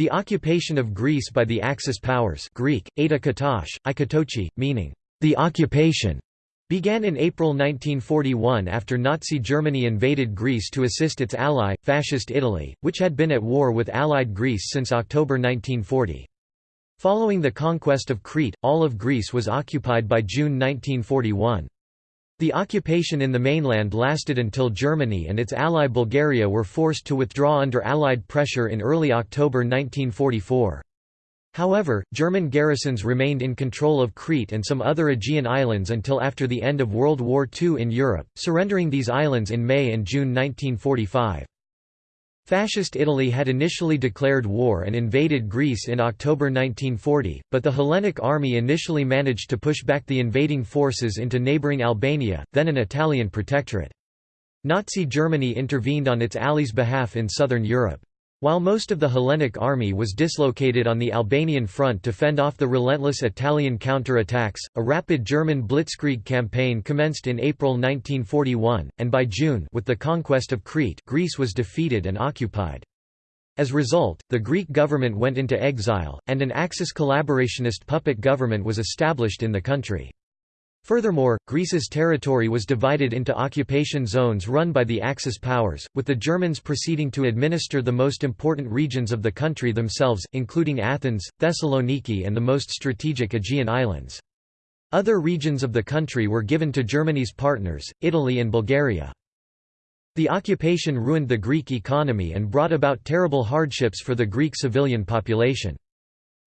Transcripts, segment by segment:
The occupation of Greece by the Axis powers Greek, Eta Katosh, Ikatochi, meaning, the occupation, began in April 1941 after Nazi Germany invaded Greece to assist its ally, Fascist Italy, which had been at war with Allied Greece since October 1940. Following the conquest of Crete, all of Greece was occupied by June 1941. The occupation in the mainland lasted until Germany and its ally Bulgaria were forced to withdraw under Allied pressure in early October 1944. However, German garrisons remained in control of Crete and some other Aegean islands until after the end of World War II in Europe, surrendering these islands in May and June 1945. Fascist Italy had initially declared war and invaded Greece in October 1940, but the Hellenic army initially managed to push back the invading forces into neighbouring Albania, then an Italian protectorate. Nazi Germany intervened on its allies' behalf in southern Europe. While most of the Hellenic army was dislocated on the Albanian front to fend off the relentless Italian counter-attacks, a rapid German blitzkrieg campaign commenced in April 1941, and by June with the conquest of Crete Greece was defeated and occupied. As a result, the Greek government went into exile, and an Axis collaborationist puppet government was established in the country. Furthermore, Greece's territory was divided into occupation zones run by the Axis powers, with the Germans proceeding to administer the most important regions of the country themselves, including Athens, Thessaloniki and the most strategic Aegean islands. Other regions of the country were given to Germany's partners, Italy and Bulgaria. The occupation ruined the Greek economy and brought about terrible hardships for the Greek civilian population.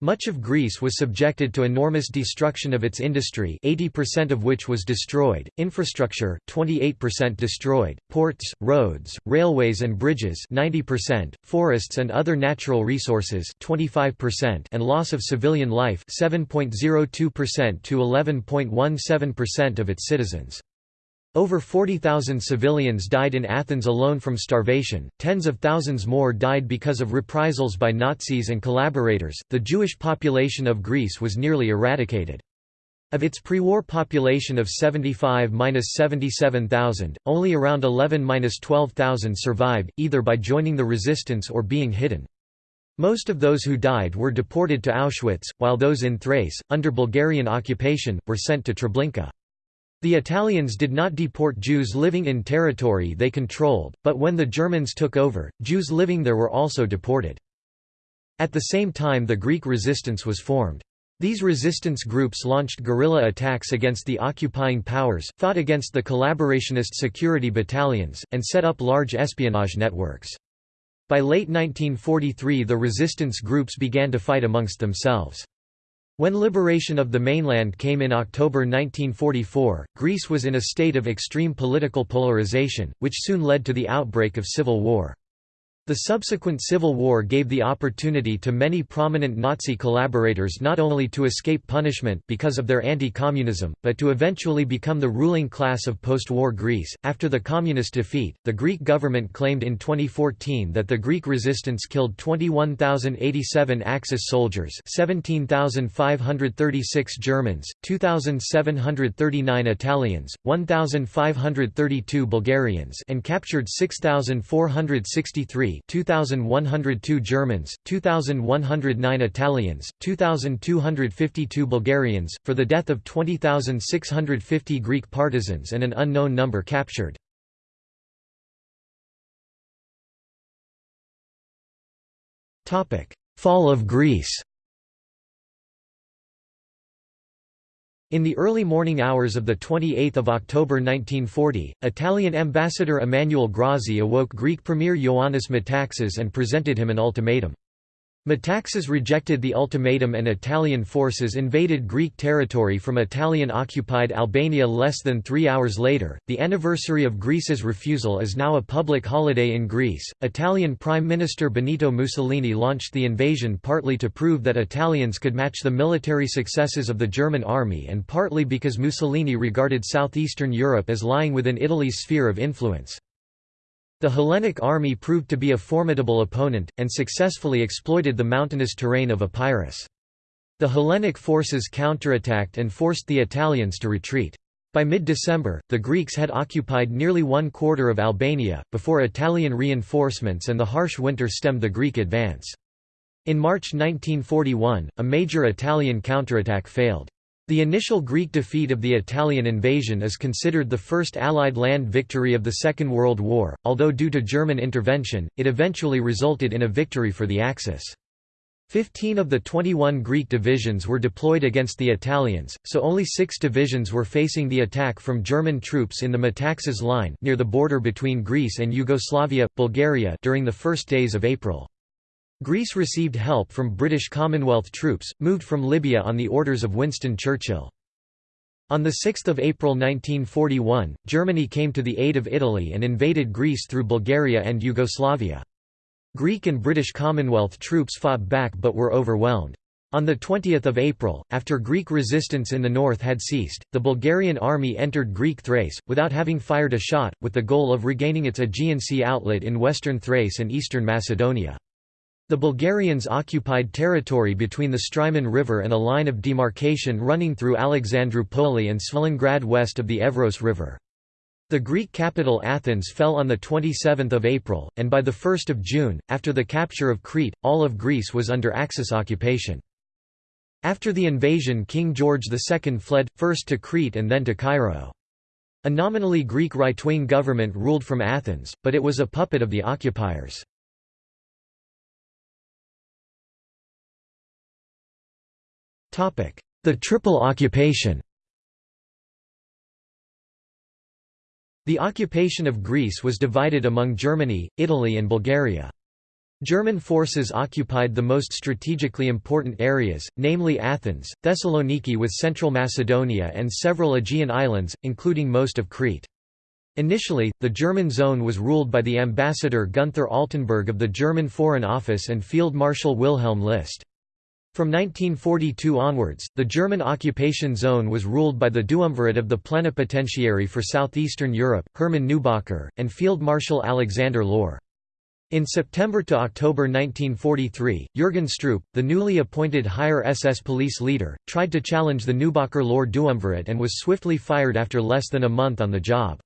Much of Greece was subjected to enormous destruction of its industry 80% of which was destroyed, infrastructure, 28% destroyed, ports, roads, railways and bridges 90%, forests and other natural resources 25% and loss of civilian life 7.02% to 11.17% of its citizens. Over 40,000 civilians died in Athens alone from starvation, tens of thousands more died because of reprisals by Nazis and collaborators. The Jewish population of Greece was nearly eradicated. Of its pre-war population of 75–77,000, only around 11–12,000 survived, either by joining the resistance or being hidden. Most of those who died were deported to Auschwitz, while those in Thrace, under Bulgarian occupation, were sent to Treblinka. The Italians did not deport Jews living in territory they controlled, but when the Germans took over, Jews living there were also deported. At the same time the Greek resistance was formed. These resistance groups launched guerrilla attacks against the occupying powers, fought against the collaborationist security battalions, and set up large espionage networks. By late 1943 the resistance groups began to fight amongst themselves. When liberation of the mainland came in October 1944, Greece was in a state of extreme political polarization, which soon led to the outbreak of civil war. The subsequent civil war gave the opportunity to many prominent Nazi collaborators not only to escape punishment because of their anti-communism, but to eventually become the ruling class of post-war Greece. After the communist defeat, the Greek government claimed in 2014 that the Greek resistance killed 21,087 Axis soldiers, 17,536 Germans, 2,739 Italians, 1,532 Bulgarians, and captured 6,463 2102 Germans, 2109 Italians, 2252 Bulgarians, for the death of 20,650 Greek partisans and an unknown number captured. Fall of Greece In the early morning hours of 28 October 1940, Italian ambassador Emmanuel Grazzi awoke Greek Premier Ioannis Metaxas and presented him an ultimatum. Metaxas rejected the ultimatum and Italian forces invaded Greek territory from Italian-occupied Albania less than three hours later. The anniversary of Greece's refusal is now a public holiday in Greece. Italian Prime Minister Benito Mussolini launched the invasion partly to prove that Italians could match the military successes of the German army and partly because Mussolini regarded southeastern Europe as lying within Italy's sphere of influence. The Hellenic army proved to be a formidable opponent, and successfully exploited the mountainous terrain of Epirus. The Hellenic forces counterattacked and forced the Italians to retreat. By mid-December, the Greeks had occupied nearly one quarter of Albania, before Italian reinforcements and the harsh winter stemmed the Greek advance. In March 1941, a major Italian counterattack failed. The initial Greek defeat of the Italian invasion is considered the first Allied land victory of the Second World War, although due to German intervention, it eventually resulted in a victory for the Axis. Fifteen of the 21 Greek divisions were deployed against the Italians, so only six divisions were facing the attack from German troops in the Metaxas line near the border between Greece and Yugoslavia, Bulgaria during the first days of April. Greece received help from British Commonwealth troops, moved from Libya on the orders of Winston Churchill. On 6 April 1941, Germany came to the aid of Italy and invaded Greece through Bulgaria and Yugoslavia. Greek and British Commonwealth troops fought back but were overwhelmed. On 20 April, after Greek resistance in the north had ceased, the Bulgarian army entered Greek Thrace, without having fired a shot, with the goal of regaining its Aegean Sea outlet in western Thrace and eastern Macedonia. The Bulgarians occupied territory between the Strymon River and a line of demarcation running through Alexandroupoli and Svilengrad west of the Evros River. The Greek capital Athens fell on 27 April, and by 1 June, after the capture of Crete, all of Greece was under Axis occupation. After the invasion King George II fled, first to Crete and then to Cairo. A nominally Greek right-wing government ruled from Athens, but it was a puppet of the occupiers. The Triple Occupation The occupation of Greece was divided among Germany, Italy and Bulgaria. German forces occupied the most strategically important areas, namely Athens, Thessaloniki with central Macedonia and several Aegean islands, including most of Crete. Initially, the German zone was ruled by the ambassador Gunther Altenburg of the German Foreign Office and Field Marshal Wilhelm List. From 1942 onwards, the German occupation zone was ruled by the Duumvirate of the Plenipotentiary for Southeastern Europe, Hermann Neubacher, and Field Marshal Alexander Lohr. In September to October 1943, Jürgen Stroop, the newly appointed higher SS police leader, tried to challenge the Neubacher-Lohr Duumvirate and was swiftly fired after less than a month on the job.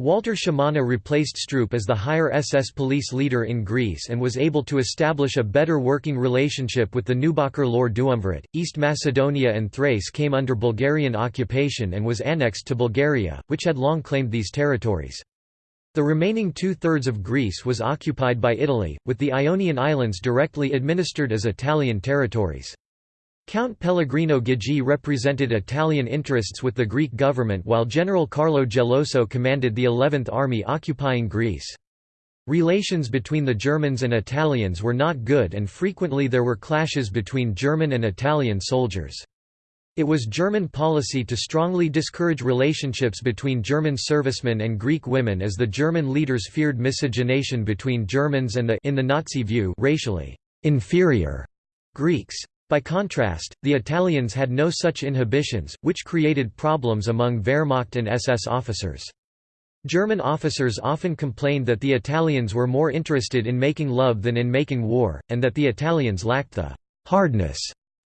Walter Schimana replaced Stroop as the higher SS police leader in Greece and was able to establish a better working relationship with the Neubacher-Lohr Duumvirate. East Macedonia and Thrace came under Bulgarian occupation and was annexed to Bulgaria, which had long claimed these territories. The remaining two-thirds of Greece was occupied by Italy, with the Ionian Islands directly administered as Italian territories. Count Pellegrino Ghigi represented Italian interests with the Greek government while General Carlo Geloso commanded the 11th Army occupying Greece. Relations between the Germans and Italians were not good and frequently there were clashes between German and Italian soldiers. It was German policy to strongly discourage relationships between German servicemen and Greek women as the German leaders feared miscegenation between Germans and the in the Nazi view racially inferior Greeks. By contrast, the Italians had no such inhibitions, which created problems among Wehrmacht and SS officers. German officers often complained that the Italians were more interested in making love than in making war, and that the Italians lacked the «hardness»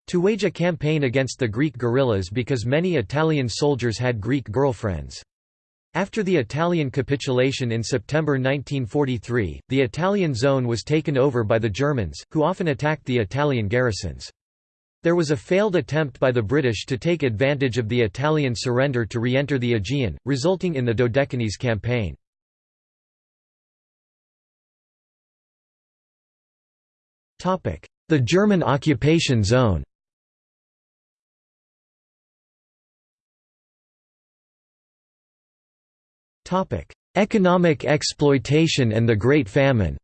to wage a campaign against the Greek guerrillas because many Italian soldiers had Greek girlfriends. After the Italian capitulation in September 1943, the Italian zone was taken over by the Germans, who often attacked the Italian garrisons. There was a failed attempt by the British to take advantage of the Italian surrender to re-enter the Aegean, resulting in the Dodecanese campaign. The German occupation zone Economic exploitation and the Great Famine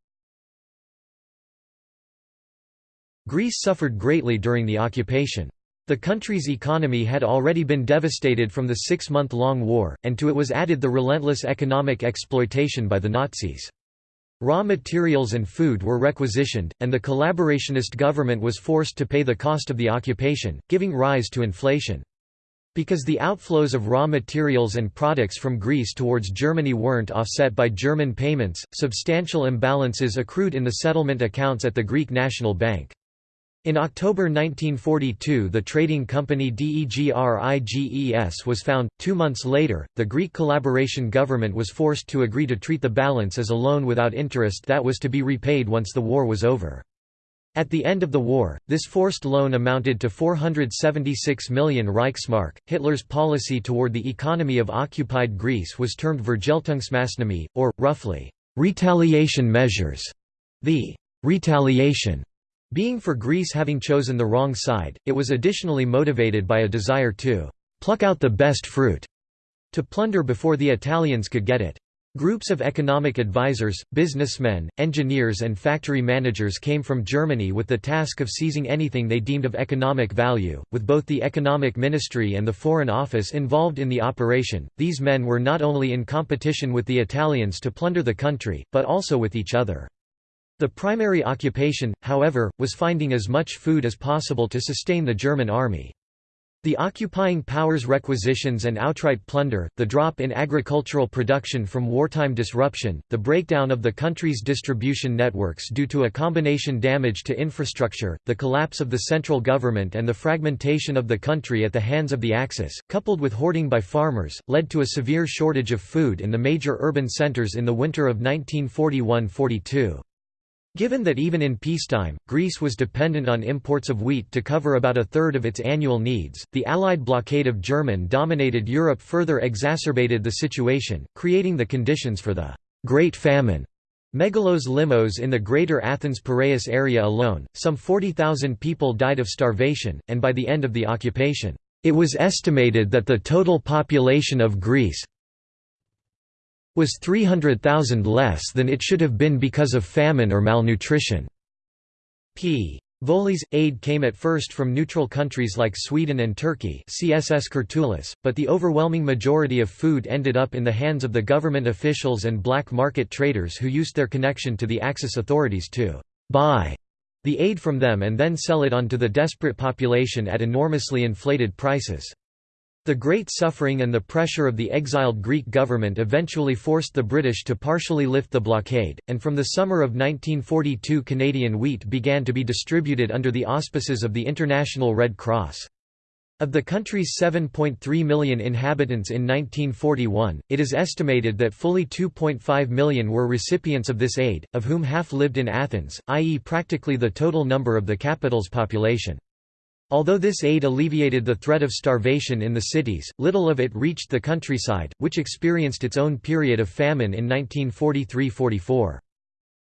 Greece suffered greatly during the occupation. The country's economy had already been devastated from the six-month-long war, and to it was added the relentless economic exploitation by the Nazis. Raw materials and food were requisitioned, and the collaborationist government was forced to pay the cost of the occupation, giving rise to inflation. Because the outflows of raw materials and products from Greece towards Germany weren't offset by German payments, substantial imbalances accrued in the settlement accounts at the Greek National Bank. In October 1942 the trading company DEGRIGES was found. Two months later, the Greek collaboration government was forced to agree to treat the balance as a loan without interest that was to be repaid once the war was over. At the end of the war, this forced loan amounted to 476 million Reichsmark. Hitler's policy toward the economy of occupied Greece was termed Vergeltungsmaßnahmen, or, roughly, retaliation measures. The retaliation being for Greece having chosen the wrong side, it was additionally motivated by a desire to pluck out the best fruit, to plunder before the Italians could get it. Groups of economic advisers, businessmen, engineers and factory managers came from Germany with the task of seizing anything they deemed of economic value, with both the economic ministry and the foreign office involved in the operation. These men were not only in competition with the Italians to plunder the country, but also with each other. The primary occupation, however, was finding as much food as possible to sustain the German army. The occupying powers' requisitions and outright plunder, the drop in agricultural production from wartime disruption, the breakdown of the country's distribution networks due to a combination damage to infrastructure, the collapse of the central government and the fragmentation of the country at the hands of the Axis, coupled with hoarding by farmers, led to a severe shortage of food in the major urban centers in the winter of 1941–42. Given that even in peacetime, Greece was dependent on imports of wheat to cover about a third of its annual needs, the Allied blockade of German-dominated Europe further exacerbated the situation, creating the conditions for the Great Famine. Megalos limos in the greater Athens-Piraeus area alone, some 40,000 people died of starvation, and by the end of the occupation, it was estimated that the total population of Greece was 300,000 less than it should have been because of famine or malnutrition. P. Volley's aid came at first from neutral countries like Sweden and Turkey CSS Kurtulus, but the overwhelming majority of food ended up in the hands of the government officials and black market traders who used their connection to the Axis authorities to «buy» the aid from them and then sell it on to the desperate population at enormously inflated prices. The great suffering and the pressure of the exiled Greek government eventually forced the British to partially lift the blockade, and from the summer of 1942 Canadian wheat began to be distributed under the auspices of the International Red Cross. Of the country's 7.3 million inhabitants in 1941, it is estimated that fully 2.5 million were recipients of this aid, of whom half lived in Athens, i.e. practically the total number of the capital's population. Although this aid alleviated the threat of starvation in the cities, little of it reached the countryside, which experienced its own period of famine in 1943–44.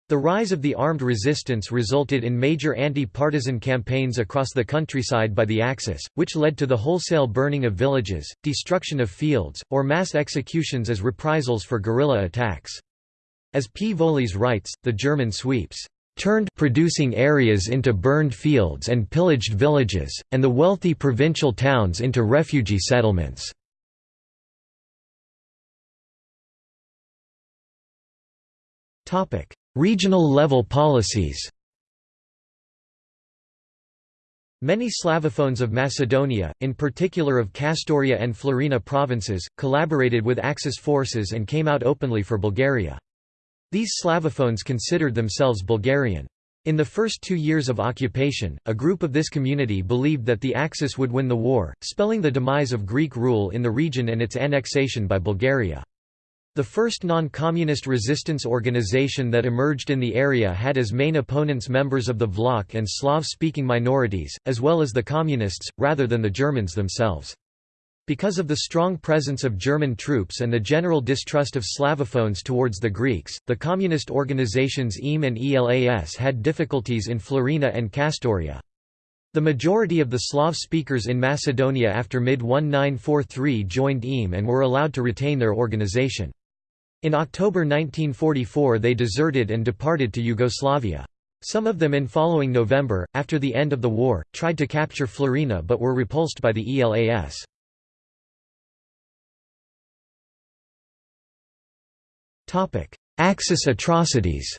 The rise of the armed resistance resulted in major anti-partisan campaigns across the countryside by the Axis, which led to the wholesale burning of villages, destruction of fields, or mass executions as reprisals for guerrilla attacks. As P. Voglis writes, the German sweeps turned producing areas into burned fields and pillaged villages, and the wealthy provincial towns into refugee settlements. Regional level policies Many Slavophones of Macedonia, in particular of Kastoria and Florina provinces, collaborated with Axis forces and came out openly for Bulgaria. These Slavophones considered themselves Bulgarian. In the first two years of occupation, a group of this community believed that the Axis would win the war, spelling the demise of Greek rule in the region and its annexation by Bulgaria. The first non-communist resistance organization that emerged in the area had as main opponents members of the Vlach and Slav-speaking minorities, as well as the communists, rather than the Germans themselves. Because of the strong presence of German troops and the general distrust of Slavophones towards the Greeks, the communist organizations EAM and ELAS had difficulties in Florina and Kastoria. The majority of the Slav speakers in Macedonia after mid-1943 joined EAM and were allowed to retain their organization. In October 1944 they deserted and departed to Yugoslavia. Some of them in following November, after the end of the war, tried to capture Florina but were repulsed by the ELAS. Axis atrocities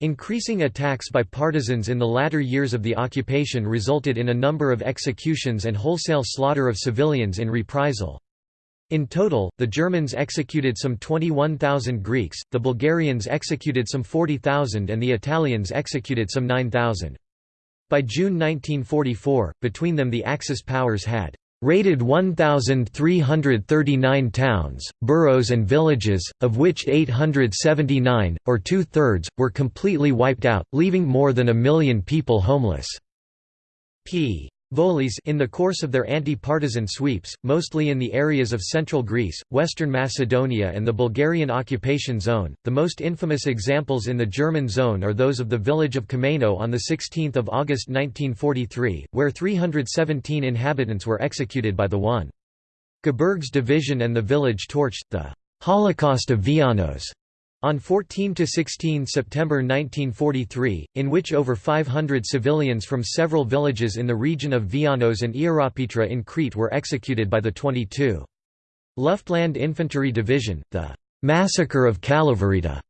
Increasing attacks by partisans in the latter years of the occupation resulted in a number of executions and wholesale slaughter of civilians in reprisal. In total, the Germans executed some 21,000 Greeks, the Bulgarians executed some 40,000 and the Italians executed some 9,000. By June 1944, between them the Axis powers had raided 1,339 towns, boroughs and villages, of which 879, or two-thirds, were completely wiped out, leaving more than a million people homeless. p. Voglis in the course of their anti-partisan sweeps, mostly in the areas of central Greece, western Macedonia and the Bulgarian occupation zone, the most infamous examples in the German zone are those of the village of Kommeno on 16 August 1943, where 317 inhabitants were executed by the 1. Gebirgs division and the village torched, the «Holocaust of Vianos» On 14–16 September 1943, in which over 500 civilians from several villages in the region of Vianos and Ierapetra in Crete were executed by the 22. Luftland Infantry Division, the «Massacre of Kalavryta»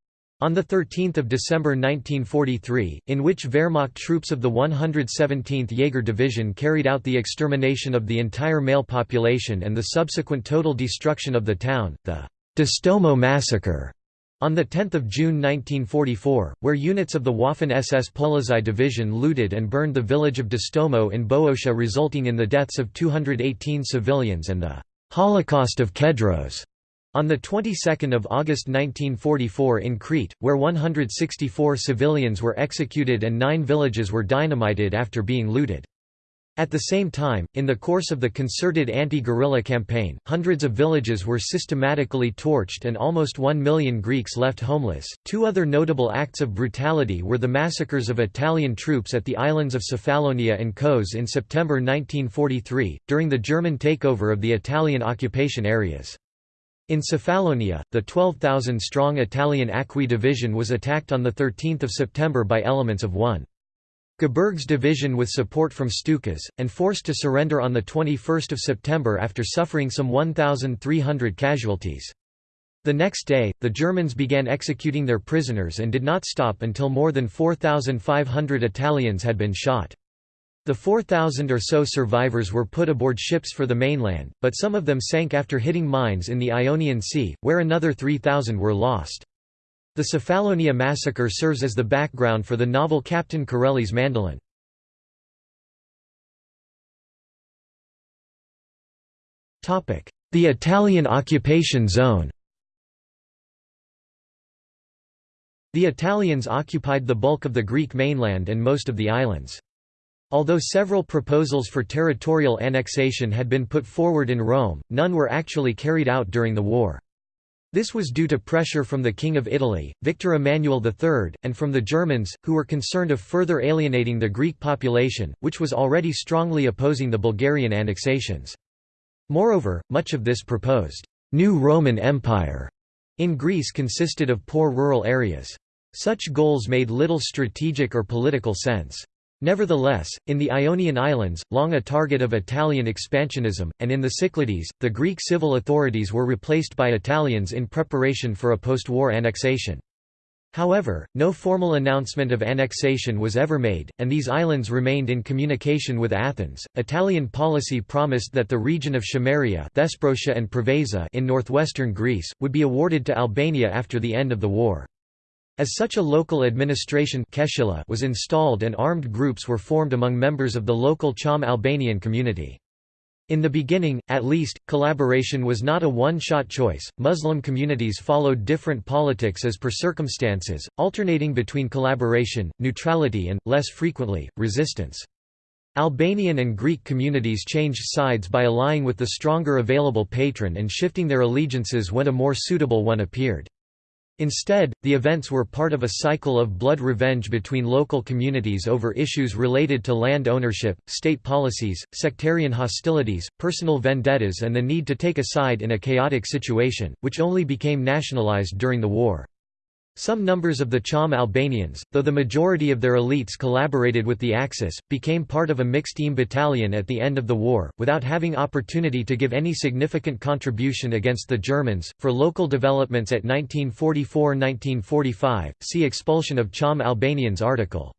on 13 December 1943, in which Wehrmacht troops of the 117th Jaeger Division carried out the extermination of the entire male population and the subsequent total destruction of the town, the «Distomo Massacre» On 10 June 1944, where units of the Waffen-SS Polizei division looted and burned the village of Distomo in Boeotia resulting in the deaths of 218 civilians and the «Holocaust of Kedros» on the 22nd of August 1944 in Crete, where 164 civilians were executed and nine villages were dynamited after being looted. At the same time, in the course of the concerted anti-guerrilla campaign, hundreds of villages were systematically torched and almost one million Greeks left homeless. Two other notable acts of brutality were the massacres of Italian troops at the islands of Cephalonia and Kos in September 1943, during the German takeover of the Italian occupation areas. In Cephalonia, the 12,000-strong Italian Acqui division was attacked on 13 September by elements of 1. Gebirgs division with support from Stukas, and forced to surrender on 21 September after suffering some 1,300 casualties. The next day, the Germans began executing their prisoners and did not stop until more than 4,500 Italians had been shot. The 4,000 or so survivors were put aboard ships for the mainland, but some of them sank after hitting mines in the Ionian Sea, where another 3,000 were lost. The Cephalonia massacre serves as the background for the novel Captain Corelli's Mandolin. The Italian occupation zone The Italians occupied the bulk of the Greek mainland and most of the islands. Although several proposals for territorial annexation had been put forward in Rome, none were actually carried out during the war. This was due to pressure from the King of Italy, Victor Emmanuel III, and from the Germans, who were concerned of further alienating the Greek population, which was already strongly opposing the Bulgarian annexations. Moreover, much of this proposed «new Roman Empire» in Greece consisted of poor rural areas. Such goals made little strategic or political sense. Nevertheless, in the Ionian Islands, long a target of Italian expansionism, and in the Cyclades, the Greek civil authorities were replaced by Italians in preparation for a post-war annexation. However, no formal announcement of annexation was ever made, and these islands remained in communication with Athens. Italian policy promised that the region of Chameria Thesprotia and Preveza in northwestern Greece, would be awarded to Albania after the end of the war. As such a local administration was installed and armed groups were formed among members of the local Cham Albanian community. In the beginning, at least, collaboration was not a one-shot choice. Muslim communities followed different politics as per circumstances, alternating between collaboration, neutrality and, less frequently, resistance. Albanian and Greek communities changed sides by allying with the stronger available patron and shifting their allegiances when a more suitable one appeared. Instead, the events were part of a cycle of blood revenge between local communities over issues related to land ownership, state policies, sectarian hostilities, personal vendettas and the need to take a side in a chaotic situation, which only became nationalized during the war. Some numbers of the Cham Albanians, though the majority of their elites collaborated with the Axis, became part of a mixed-team battalion at the end of the war, without having opportunity to give any significant contribution against the Germans. For local developments at 1944–1945, see Expulsion of Cham Albanians article.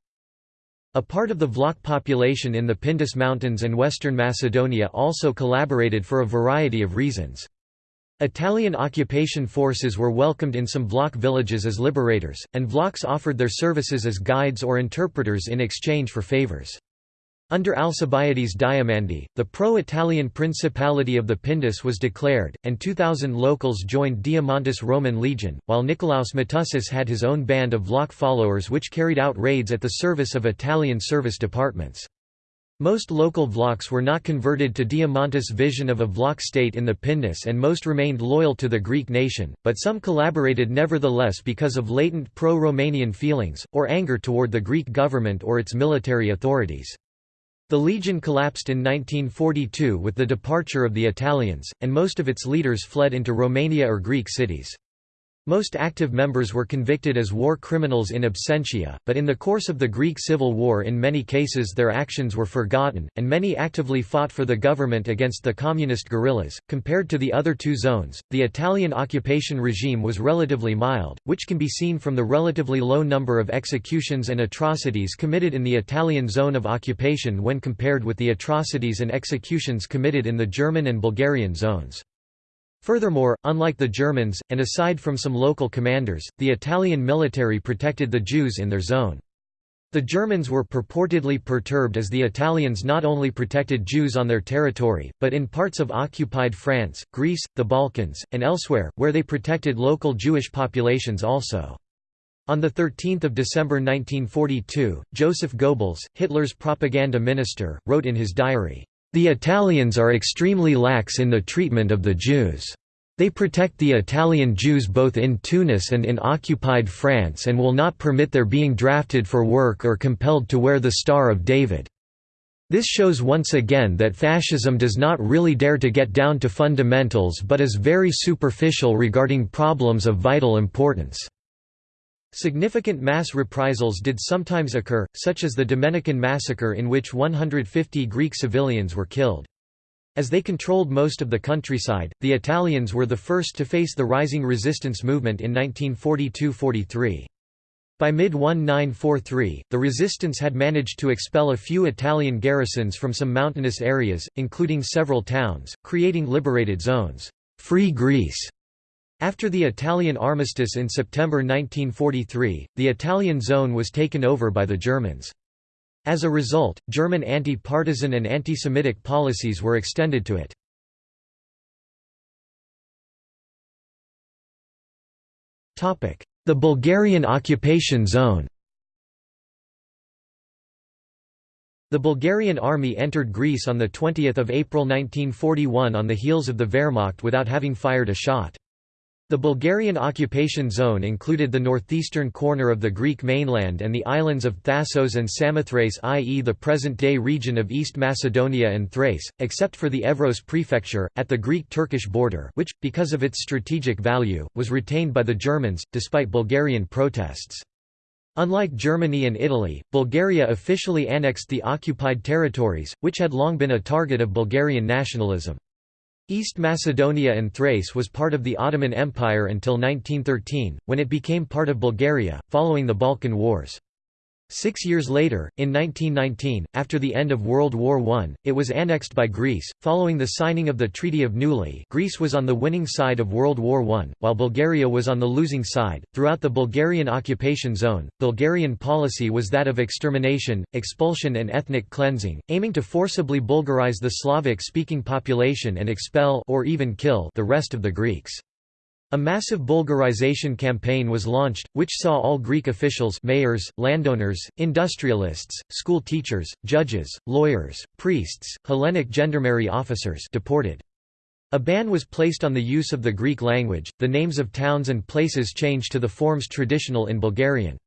A part of the Vlach population in the Pindus Mountains and western Macedonia also collaborated for a variety of reasons. Italian occupation forces were welcomed in some Vlach villages as liberators, and Vlachs offered their services as guides or interpreters in exchange for favors. Under Alcibiades Diamandi, the pro-Italian Principality of the Pindus was declared, and 2,000 locals joined Diamantis Roman Legion, while Nicolaus Matussis had his own band of Vlach followers which carried out raids at the service of Italian service departments. Most local Vlachs were not converted to Diamantis' vision of a Vlach state in the Pindus and most remained loyal to the Greek nation, but some collaborated nevertheless because of latent pro-Romanian feelings, or anger toward the Greek government or its military authorities. The legion collapsed in 1942 with the departure of the Italians, and most of its leaders fled into Romania or Greek cities. Most active members were convicted as war criminals in absentia, but in the course of the Greek Civil War in many cases their actions were forgotten, and many actively fought for the government against the communist guerrillas. Compared to the other two zones, the Italian occupation regime was relatively mild, which can be seen from the relatively low number of executions and atrocities committed in the Italian zone of occupation when compared with the atrocities and executions committed in the German and Bulgarian zones. Furthermore, unlike the Germans, and aside from some local commanders, the Italian military protected the Jews in their zone. The Germans were purportedly perturbed as the Italians not only protected Jews on their territory, but in parts of occupied France, Greece, the Balkans, and elsewhere, where they protected local Jewish populations also. On 13 December 1942, Joseph Goebbels, Hitler's propaganda minister, wrote in his diary, the Italians are extremely lax in the treatment of the Jews. They protect the Italian Jews both in Tunis and in occupied France and will not permit their being drafted for work or compelled to wear the Star of David. This shows once again that fascism does not really dare to get down to fundamentals but is very superficial regarding problems of vital importance. Significant mass reprisals did sometimes occur, such as the Domenikon massacre in which 150 Greek civilians were killed. As they controlled most of the countryside, the Italians were the first to face the rising resistance movement in 1942–43. By mid-1943, the resistance had managed to expel a few Italian garrisons from some mountainous areas, including several towns, creating liberated zones. Free Greece after the Italian armistice in September 1943, the Italian zone was taken over by the Germans. As a result, German anti-partisan and anti-Semitic policies were extended to it. The Bulgarian occupation zone The Bulgarian army entered Greece on 20 April 1941 on the heels of the Wehrmacht without having fired a shot. The Bulgarian occupation zone included the northeastern corner of the Greek mainland and the islands of Thasos and Samothrace i.e. the present-day region of East Macedonia and Thrace, except for the Evros prefecture, at the Greek-Turkish border which, because of its strategic value, was retained by the Germans, despite Bulgarian protests. Unlike Germany and Italy, Bulgaria officially annexed the occupied territories, which had long been a target of Bulgarian nationalism. East Macedonia and Thrace was part of the Ottoman Empire until 1913, when it became part of Bulgaria, following the Balkan Wars. Six years later, in 1919, after the end of World War I, it was annexed by Greece. Following the signing of the Treaty of Neuilly, Greece was on the winning side of World War I, while Bulgaria was on the losing side. Throughout the Bulgarian occupation zone, Bulgarian policy was that of extermination, expulsion, and ethnic cleansing, aiming to forcibly Bulgarize the Slavic speaking population and expel or even kill the rest of the Greeks. A massive Bulgarization campaign was launched, which saw all Greek officials mayors, landowners, industrialists, school teachers, judges, lawyers, priests, Hellenic gendarmerie officers deported. A ban was placed on the use of the Greek language, the names of towns and places changed to the forms traditional in Bulgarian.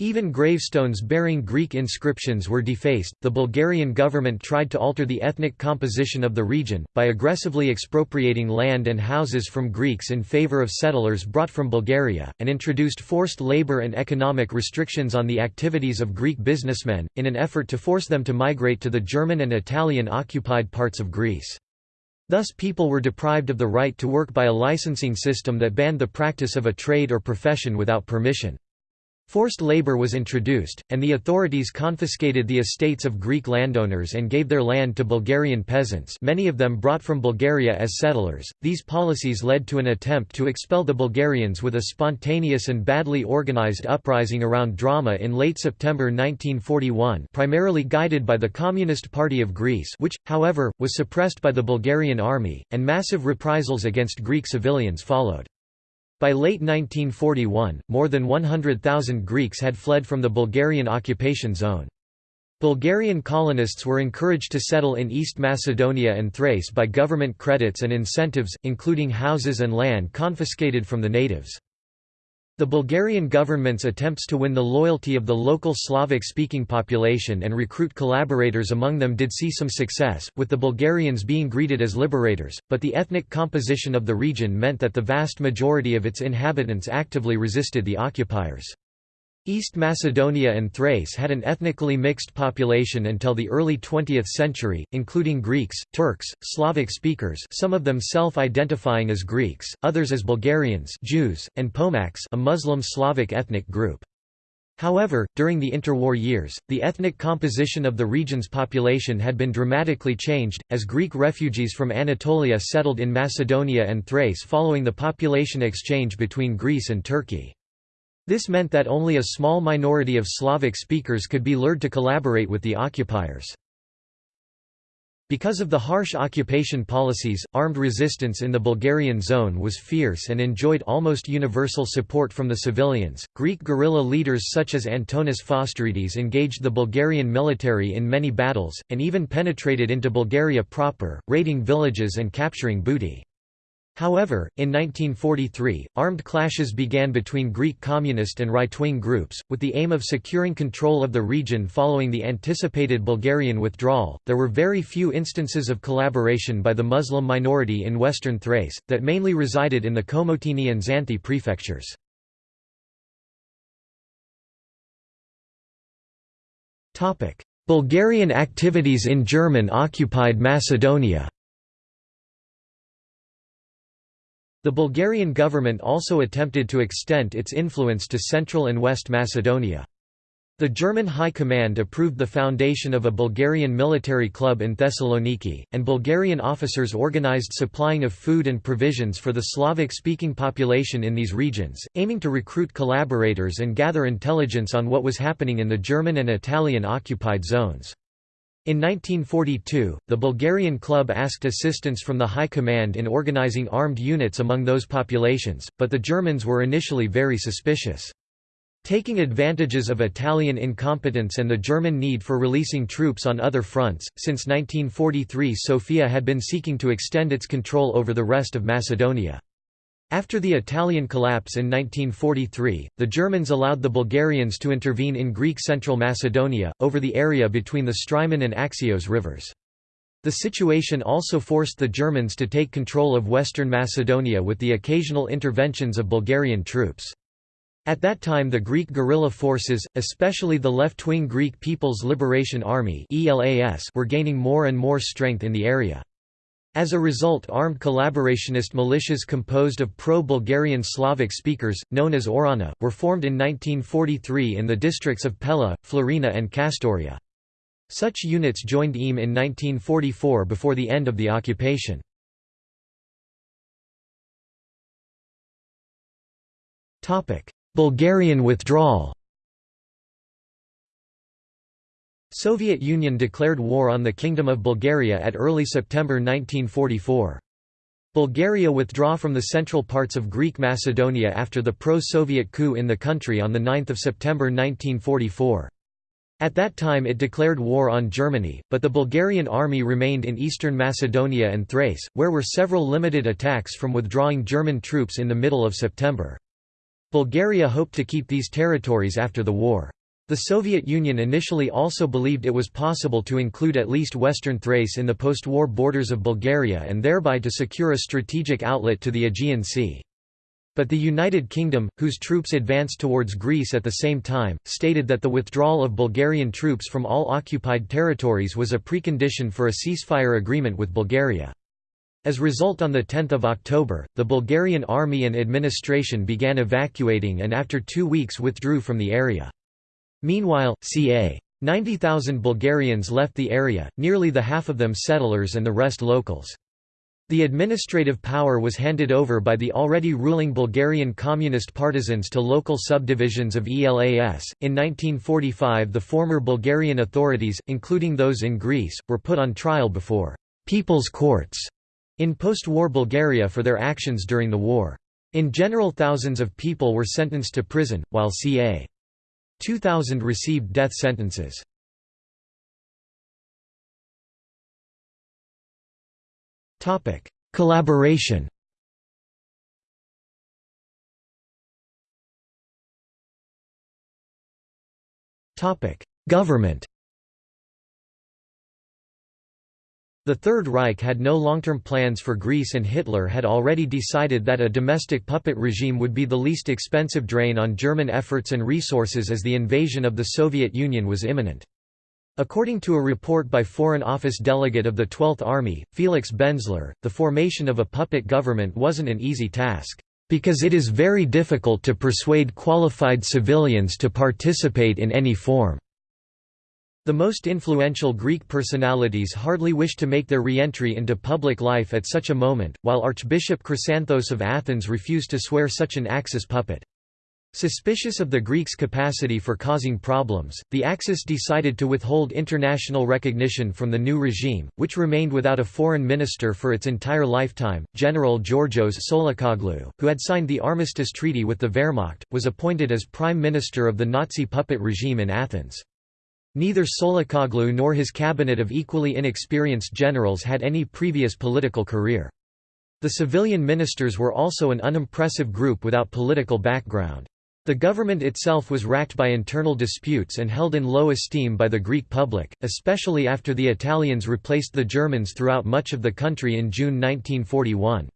Even gravestones bearing Greek inscriptions were defaced. The Bulgarian government tried to alter the ethnic composition of the region, by aggressively expropriating land and houses from Greeks in favor of settlers brought from Bulgaria, and introduced forced labor and economic restrictions on the activities of Greek businessmen, in an effort to force them to migrate to the German and Italian occupied parts of Greece. Thus people were deprived of the right to work by a licensing system that banned the practice of a trade or profession without permission. Forced labor was introduced, and the authorities confiscated the estates of Greek landowners and gave their land to Bulgarian peasants many of them brought from Bulgaria as settlers. These policies led to an attempt to expel the Bulgarians with a spontaneous and badly organized uprising around Drama in late September 1941 primarily guided by the Communist Party of Greece which, however, was suppressed by the Bulgarian army, and massive reprisals against Greek civilians followed. By late 1941, more than 100,000 Greeks had fled from the Bulgarian occupation zone. Bulgarian colonists were encouraged to settle in East Macedonia and Thrace by government credits and incentives, including houses and land confiscated from the natives. The Bulgarian government's attempts to win the loyalty of the local Slavic-speaking population and recruit collaborators among them did see some success, with the Bulgarians being greeted as liberators, but the ethnic composition of the region meant that the vast majority of its inhabitants actively resisted the occupiers. East Macedonia and Thrace had an ethnically mixed population until the early 20th century, including Greeks, Turks, Slavic speakers some of them self-identifying as Greeks, others as Bulgarians Jews, and Pomaks a Muslim Slavic ethnic group. However, during the interwar years, the ethnic composition of the region's population had been dramatically changed, as Greek refugees from Anatolia settled in Macedonia and Thrace following the population exchange between Greece and Turkey. This meant that only a small minority of Slavic speakers could be lured to collaborate with the occupiers. Because of the harsh occupation policies, armed resistance in the Bulgarian zone was fierce and enjoyed almost universal support from the civilians. Greek guerrilla leaders such as Antonis Fostiridis engaged the Bulgarian military in many battles, and even penetrated into Bulgaria proper, raiding villages and capturing booty. However, in 1943, armed clashes began between Greek communist and right-wing groups, with the aim of securing control of the region following the anticipated Bulgarian withdrawal. There were very few instances of collaboration by the Muslim minority in western Thrace, that mainly resided in the Komotini and Xanthi prefectures. Bulgarian activities in German-occupied Macedonia The Bulgarian government also attempted to extend its influence to Central and West Macedonia. The German High Command approved the foundation of a Bulgarian military club in Thessaloniki, and Bulgarian officers organized supplying of food and provisions for the Slavic-speaking population in these regions, aiming to recruit collaborators and gather intelligence on what was happening in the German and Italian occupied zones. In 1942, the Bulgarian club asked assistance from the High Command in organizing armed units among those populations, but the Germans were initially very suspicious. Taking advantages of Italian incompetence and the German need for releasing troops on other fronts, since 1943 Sofia had been seeking to extend its control over the rest of Macedonia. After the Italian collapse in 1943, the Germans allowed the Bulgarians to intervene in Greek Central Macedonia, over the area between the Strymon and Axios rivers. The situation also forced the Germans to take control of western Macedonia with the occasional interventions of Bulgarian troops. At that time the Greek guerrilla forces, especially the left-wing Greek People's Liberation Army were gaining more and more strength in the area. As a result armed collaborationist militias composed of pro-Bulgarian Slavic speakers, known as Ohrana, were formed in 1943 in the districts of Pella, Florina and Kastoria. Such units joined EAM in 1944 before the end of the occupation. Bulgarian withdrawal Soviet Union declared war on the Kingdom of Bulgaria at early September 1944. Bulgaria withdraw from the central parts of Greek Macedonia after the pro-Soviet coup in the country on 9 September 1944. At that time it declared war on Germany, but the Bulgarian army remained in eastern Macedonia and Thrace, where were several limited attacks from withdrawing German troops in the middle of September. Bulgaria hoped to keep these territories after the war. The Soviet Union initially also believed it was possible to include at least western Thrace in the post-war borders of Bulgaria and thereby to secure a strategic outlet to the Aegean Sea. But the United Kingdom, whose troops advanced towards Greece at the same time, stated that the withdrawal of Bulgarian troops from all occupied territories was a precondition for a ceasefire agreement with Bulgaria. As a result on 10 October, the Bulgarian army and administration began evacuating and after two weeks withdrew from the area. Meanwhile, ca. 90,000 Bulgarians left the area, nearly the half of them settlers and the rest locals. The administrative power was handed over by the already ruling Bulgarian communist partisans to local subdivisions of ELAS. In 1945, the former Bulgarian authorities, including those in Greece, were put on trial before people's courts in post-war Bulgaria for their actions during the war. In general thousands of people were sentenced to prison, while ca. 2,000 received death sentences. Topic: Collaboration. Topic: Government. The Third Reich had no long-term plans for Greece and Hitler had already decided that a domestic puppet regime would be the least expensive drain on German efforts and resources as the invasion of the Soviet Union was imminent. According to a report by Foreign Office delegate of the 12th Army, Felix Benzler, the formation of a puppet government wasn't an easy task, "...because it is very difficult to persuade qualified civilians to participate in any form." The most influential Greek personalities hardly wished to make their re-entry into public life at such a moment, while Archbishop Chrysanthos of Athens refused to swear such an Axis puppet. Suspicious of the Greeks' capacity for causing problems, the Axis decided to withhold international recognition from the new regime, which remained without a foreign minister for its entire lifetime. General Georgios Tsolakoglou, who had signed the armistice treaty with the Wehrmacht, was appointed as prime minister of the Nazi puppet regime in Athens. Neither Tsolakoglou nor his cabinet of equally inexperienced generals had any previous political career. The civilian ministers were also an unimpressive group without political background. The government itself was racked by internal disputes and held in low esteem by the Greek public, especially after the Italians replaced the Germans throughout much of the country in June 1941.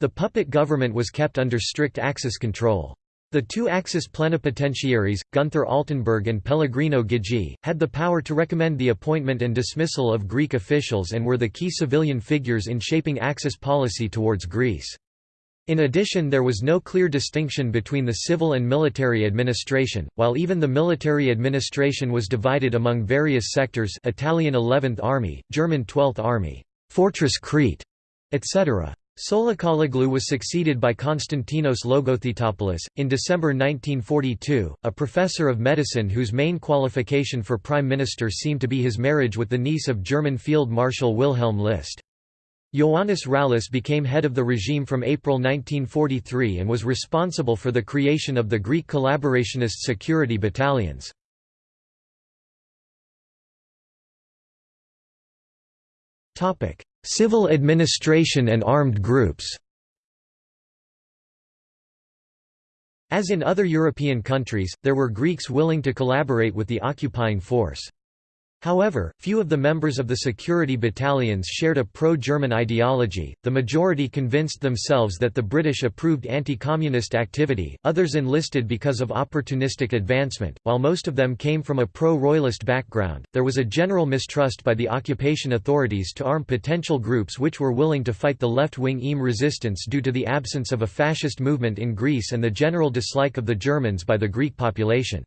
The puppet government was kept under strict Axis control. The two Axis plenipotentiaries, Gunther Altenburg and Pellegrino Ghigi, had the power to recommend the appointment and dismissal of Greek officials and were the key civilian figures in shaping Axis policy towards Greece. In addition there was no clear distinction between the civil and military administration, while even the military administration was divided among various sectors Italian 11th Army, German 12th Army, Fortress Crete, etc. Tsolakoglou was succeeded by Konstantinos Logothetopoulos, in December 1942, a professor of medicine whose main qualification for prime minister seemed to be his marriage with the niece of German Field Marshal Wilhelm List. Ioannis Rallis became head of the regime from April 1943 and was responsible for the creation of the Greek collaborationist security battalions. Civil administration and armed groups As in other European countries, there were Greeks willing to collaborate with the occupying force. However, few of the members of the security battalions shared a pro-German ideology, the majority convinced themselves that the British approved anti-communist activity, others enlisted because of opportunistic advancement, while most of them came from a pro-royalist background, there was a general mistrust by the occupation authorities to arm potential groups which were willing to fight the left-wing EAM resistance due to the absence of a fascist movement in Greece and the general dislike of the Germans by the Greek population.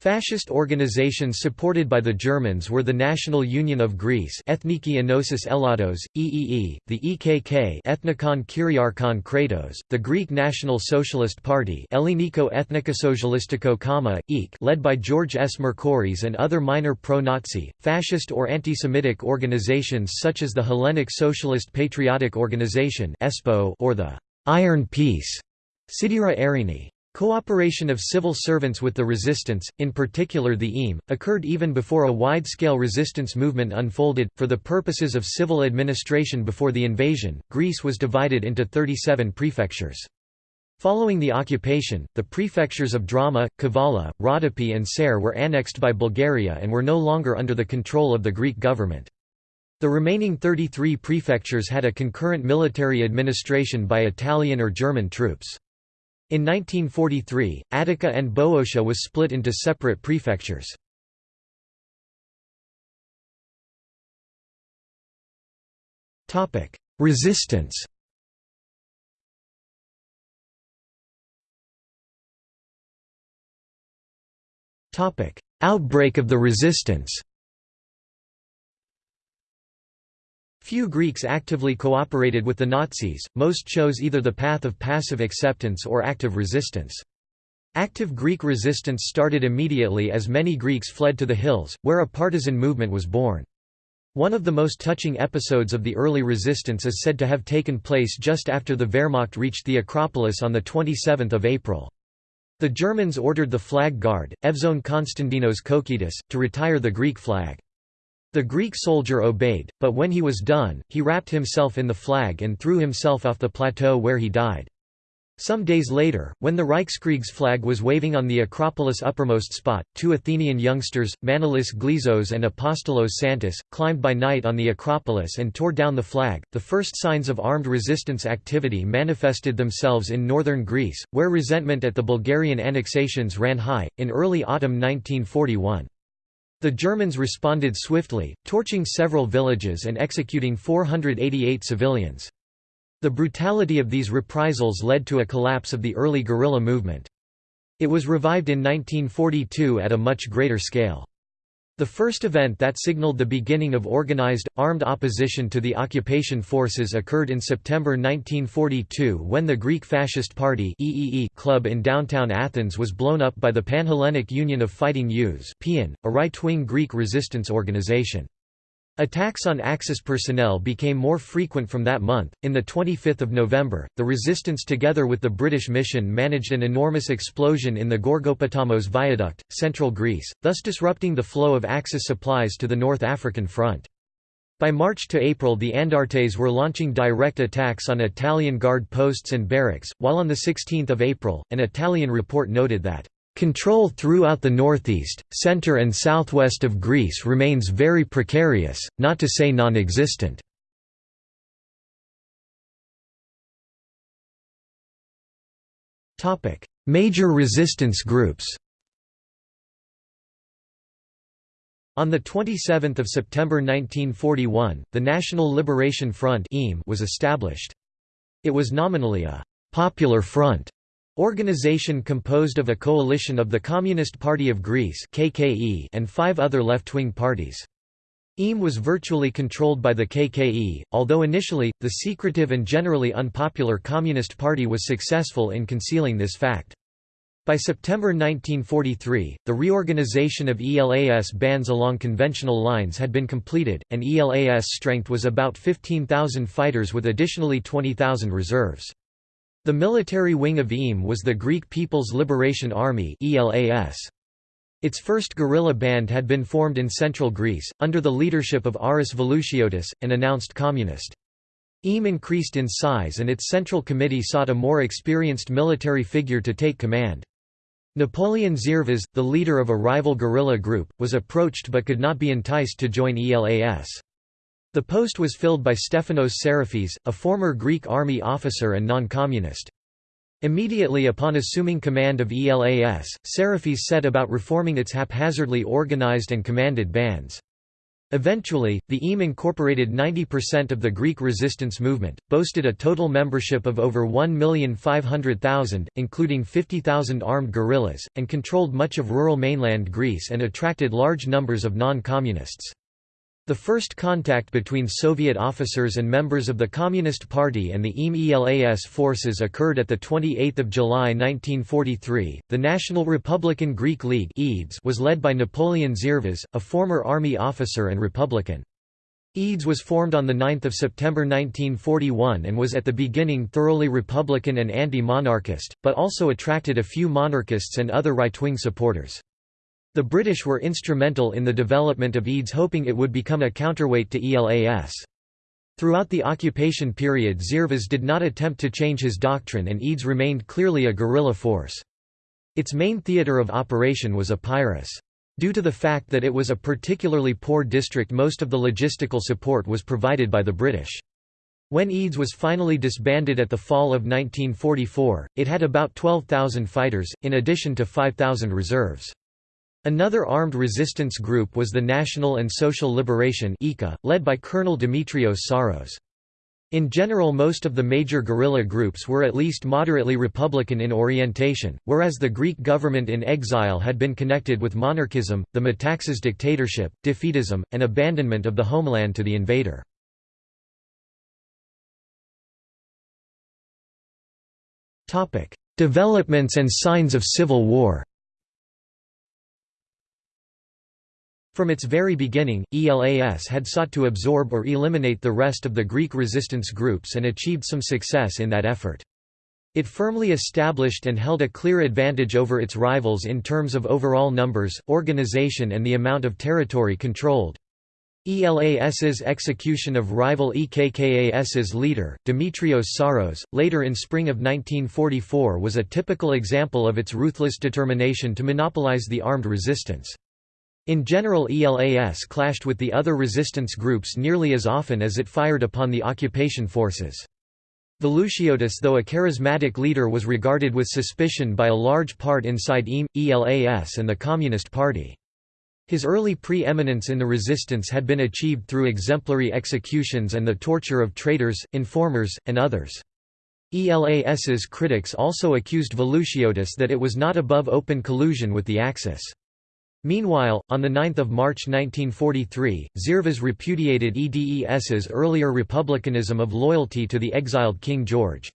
Fascist organizations supported by the Germans were the National Union of Greece Ethniki Enosis Elados, EEE, the EKK Ethnikon Kyriarchon Kratos, the Greek National Socialist Party Eliniko Ethnikosocialistiko Kama, EEK led by George S. Mercouris and other minor pro-Nazi, fascist or anti-Semitic organizations such as the Hellenic Socialist Patriotic Organization or the Iron Peace Sidira Erini. Cooperation of civil servants with the resistance, in particular the EAM, occurred even before a wide-scale resistance movement unfolded. For the purposes of civil administration before the invasion, Greece was divided into 37 prefectures. Following the occupation, the prefectures of Drama, Kavala, Rhodope and Serres were annexed by Bulgaria and were no longer under the control of the Greek government. The remaining 33 prefectures had a concurrent military administration by Italian or German troops. In 1943, Attica and Boeotia was split into separate prefectures. Resistance Outbreak of the resistance Few Greeks actively cooperated with the Nazis, most chose either the path of passive acceptance or active resistance. Active Greek resistance started immediately as many Greeks fled to the hills, where a partisan movement was born. One of the most touching episodes of the early resistance is said to have taken place just after the Wehrmacht reached the Acropolis on 27 April. The Germans ordered the flag guard, Evzone Konstantinos Koukidis, to retire the Greek flag. The Greek soldier obeyed, but when he was done, he wrapped himself in the flag and threw himself off the plateau where he died. Some days later, when the Reichskriegs flag was waving on the Acropolis' uppermost spot, two Athenian youngsters, Manolis Glezos and Apostolos Santas, climbed by night on the Acropolis and tore down the flag. The first signs of armed resistance activity manifested themselves in northern Greece, where resentment at the Bulgarian annexations ran high, in early autumn 1941. The Germans responded swiftly, torching several villages and executing 488 civilians. The brutality of these reprisals led to a collapse of the early guerrilla movement. It was revived in 1942 at a much greater scale. The first event that signaled the beginning of organized, armed opposition to the occupation forces occurred in September 1942 when the Greek Fascist Party club in downtown Athens was blown up by the Panhellenic Union of Fighting Youths a right-wing Greek resistance organization. Attacks on Axis personnel became more frequent from that month. In the 25th of November, the resistance together with the British mission managed an enormous explosion in the Gorgopotamos viaduct, central Greece, thus disrupting the flow of Axis supplies to the North African front. By March to April the Andartes were launching direct attacks on Italian guard posts and barracks, while on the 16 April, an Italian report noted that Control throughout the northeast, center and southwest of Greece remains very precarious, not to say non-existent. Major resistance groups On 27 September 1941, the National Liberation Front was established. It was nominally a «popular front» Organization composed of a coalition of the Communist Party of Greece KKE and five other left-wing parties. EAM was virtually controlled by the KKE, although initially, the secretive and generally unpopular Communist Party was successful in concealing this fact. By September 1943, the reorganization of ELAS bands along conventional lines had been completed, and ELAS strength was about 15,000 fighters with additionally 20,000 reserves. The military wing of EAM was the Greek People's Liberation Army Its first guerrilla band had been formed in central Greece, under the leadership of Aris Velouchiotis, an announced communist. EAM increased in size and its central committee sought a more experienced military figure to take command. Napoleon Zervas, the leader of a rival guerrilla group, was approached but could not be enticed to join ELAS. The post was filled by Stephanos Sarafis, a former Greek army officer and non-communist. Immediately upon assuming command of ELAS, Sarafis set about reforming its haphazardly organized and commanded bands. Eventually, the EAM incorporated 90% of the Greek resistance movement, boasted a total membership of over 1,500,000, including 50,000 armed guerrillas, and controlled much of rural mainland Greece and attracted large numbers of non-communists. The first contact between Soviet officers and members of the Communist Party and the EAM-ELAS forces occurred at 28 July 1943. The National Republican Greek League was led by Napoleon Zervas, a former army officer and Republican. EDES was formed on 9 September 1941 and was at the beginning thoroughly Republican and anti-monarchist, but also attracted a few monarchists and other right-wing supporters. The British were instrumental in the development of EDES hoping it would become a counterweight to ELAS. Throughout the occupation period Zervas did not attempt to change his doctrine and EDES remained clearly a guerrilla force. Its main theatre of operation was Epirus. Due to the fact that it was a particularly poor district most of the logistical support was provided by the British. When EDES was finally disbanded at the fall of 1944, it had about 12,000 fighters, in addition to 5,000 reserves. Another armed resistance group was the National and Social Liberation led by Colonel Dimitrios Psaros. In general most of the major guerrilla groups were at least moderately republican in orientation, whereas the Greek government in exile had been connected with monarchism, the Metaxas dictatorship, defeatism, and abandonment of the homeland to the invader. Developments and signs of civil war From its very beginning, ELAS had sought to absorb or eliminate the rest of the Greek resistance groups and achieved some success in that effort. It firmly established and held a clear advantage over its rivals in terms of overall numbers, organization and the amount of territory controlled. ELAS's execution of rival EKKAS's leader, Demetrios Psaros, later in spring of 1944 was a typical example of its ruthless determination to monopolize the armed resistance. In general ELAS clashed with the other resistance groups nearly as often as it fired upon the occupation forces. Velouchiotis though a charismatic leader was regarded with suspicion by a large part inside EAM, ELAS and the Communist Party. His early pre-eminence in the resistance had been achieved through exemplary executions and the torture of traitors, informers, and others. ELAS's critics also accused Velouchiotis that it was not above open collusion with the Axis. Meanwhile, on 9 March 1943, Zervas repudiated EDES's earlier republicanism of loyalty to the exiled King George.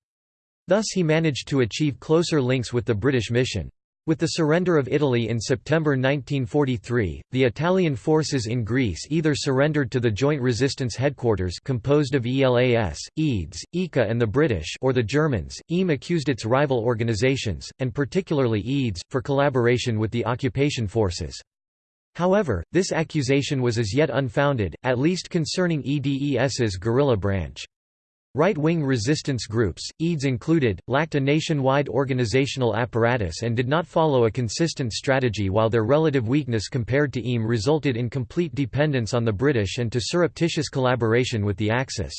Thus he managed to achieve closer links with the British mission. With the surrender of Italy in September 1943, the Italian forces in Greece either surrendered to the Joint Resistance Headquarters composed of ELAS, EDES, EKKA and the British or the Germans. EAM accused its rival organizations, and particularly EDES, for collaboration with the occupation forces. However, this accusation was as yet unfounded, at least concerning EDES's guerrilla branch. Right-wing resistance groups, EDES included, lacked a nationwide organizational apparatus and did not follow a consistent strategy while their relative weakness compared to EAM resulted in complete dependence on the British and to surreptitious collaboration with the Axis.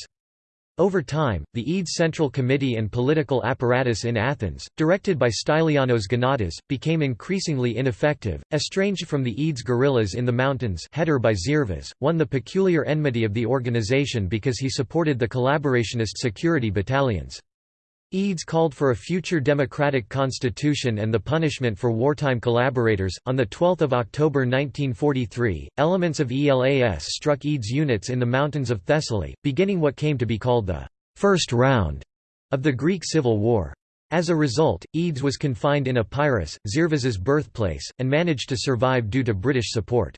Over time, the EDES Central Committee and political apparatus in Athens, directed by Stylianos Gonatas, became increasingly ineffective. Estranged from the EDES guerrillas in the mountains header by Zervas, won the peculiar enmity of the organization because he supported the collaborationist security battalions. EDES called for a future democratic constitution and the punishment for wartime collaborators. On 12 October 1943, elements of ELAS struck EDES units in the mountains of Thessaly, beginning what came to be called the first round of the Greek Civil War. As a result, EDES was confined in Epirus, Zervas's birthplace, and managed to survive due to British support.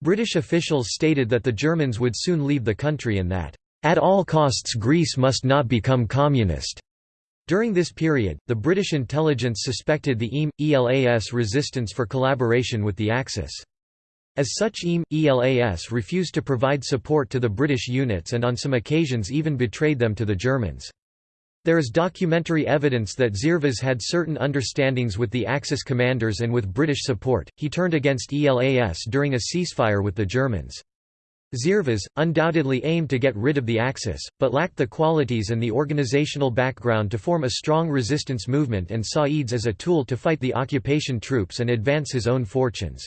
British officials stated that the Germans would soon leave the country and that, "...at all costs Greece must not become communist." During this period, the British intelligence suspected the EAM, ELAS resistance for collaboration with the Axis. As such EAM, ELAS refused to provide support to the British units and on some occasions even betrayed them to the Germans. There is documentary evidence that Zervas had certain understandings with the Axis commanders and with British support, he turned against ELAS during a ceasefire with the Germans. Zervas, undoubtedly aimed to get rid of the Axis, but lacked the qualities and the organizational background to form a strong resistance movement and saw EDES as a tool to fight the occupation troops and advance his own fortunes.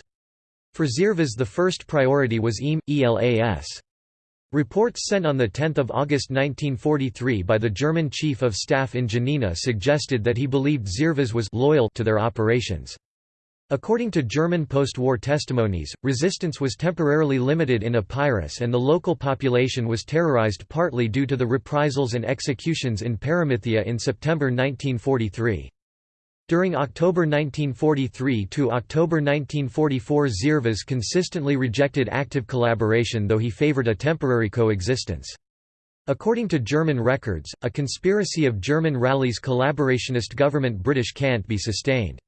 For Zervas the first priority was EAM, ELAS. Reports sent on 10 August 1943 by the German Chief of Staff in Janina suggested that he believed Zervas was loyal to their operations. According to German post-war testimonies, resistance was temporarily limited in Epirus and the local population was terrorized partly due to the reprisals and executions in Paramythia in September 1943. During October 1943 to October 1944 Zervas consistently rejected active collaboration though he favored a temporary coexistence. According to German records, a conspiracy of German Rallis collaborationist government British can't be sustained.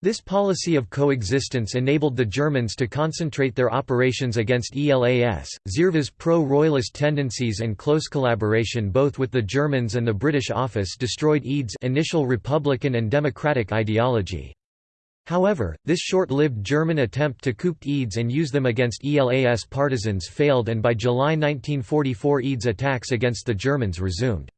This policy of coexistence enabled the Germans to concentrate their operations against ELAS. Zervas' pro royalist tendencies and close collaboration both with the Germans and the British office destroyed EDES' initial republican and democratic ideology. However, this short-lived German attempt to coup EDES and use them against ELAS partisans failed and by July 1944 EDES attacks against the Germans resumed.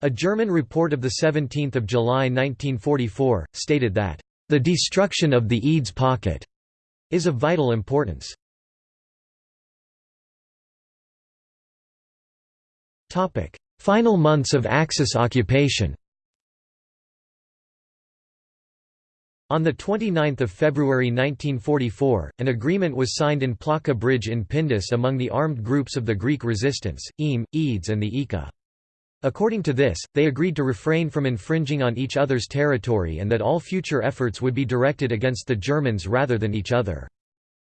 A German report of 17 July 1944, stated that the destruction of the EDES pocket is of vital importance. Final months of Axis occupation On 29 February 1944, an agreement was signed in Plaka Bridge in Pindus among the armed groups of the Greek resistance, EAM, EDES and the EKKA. According to this, they agreed to refrain from infringing on each other's territory and that all future efforts would be directed against the Germans rather than each other.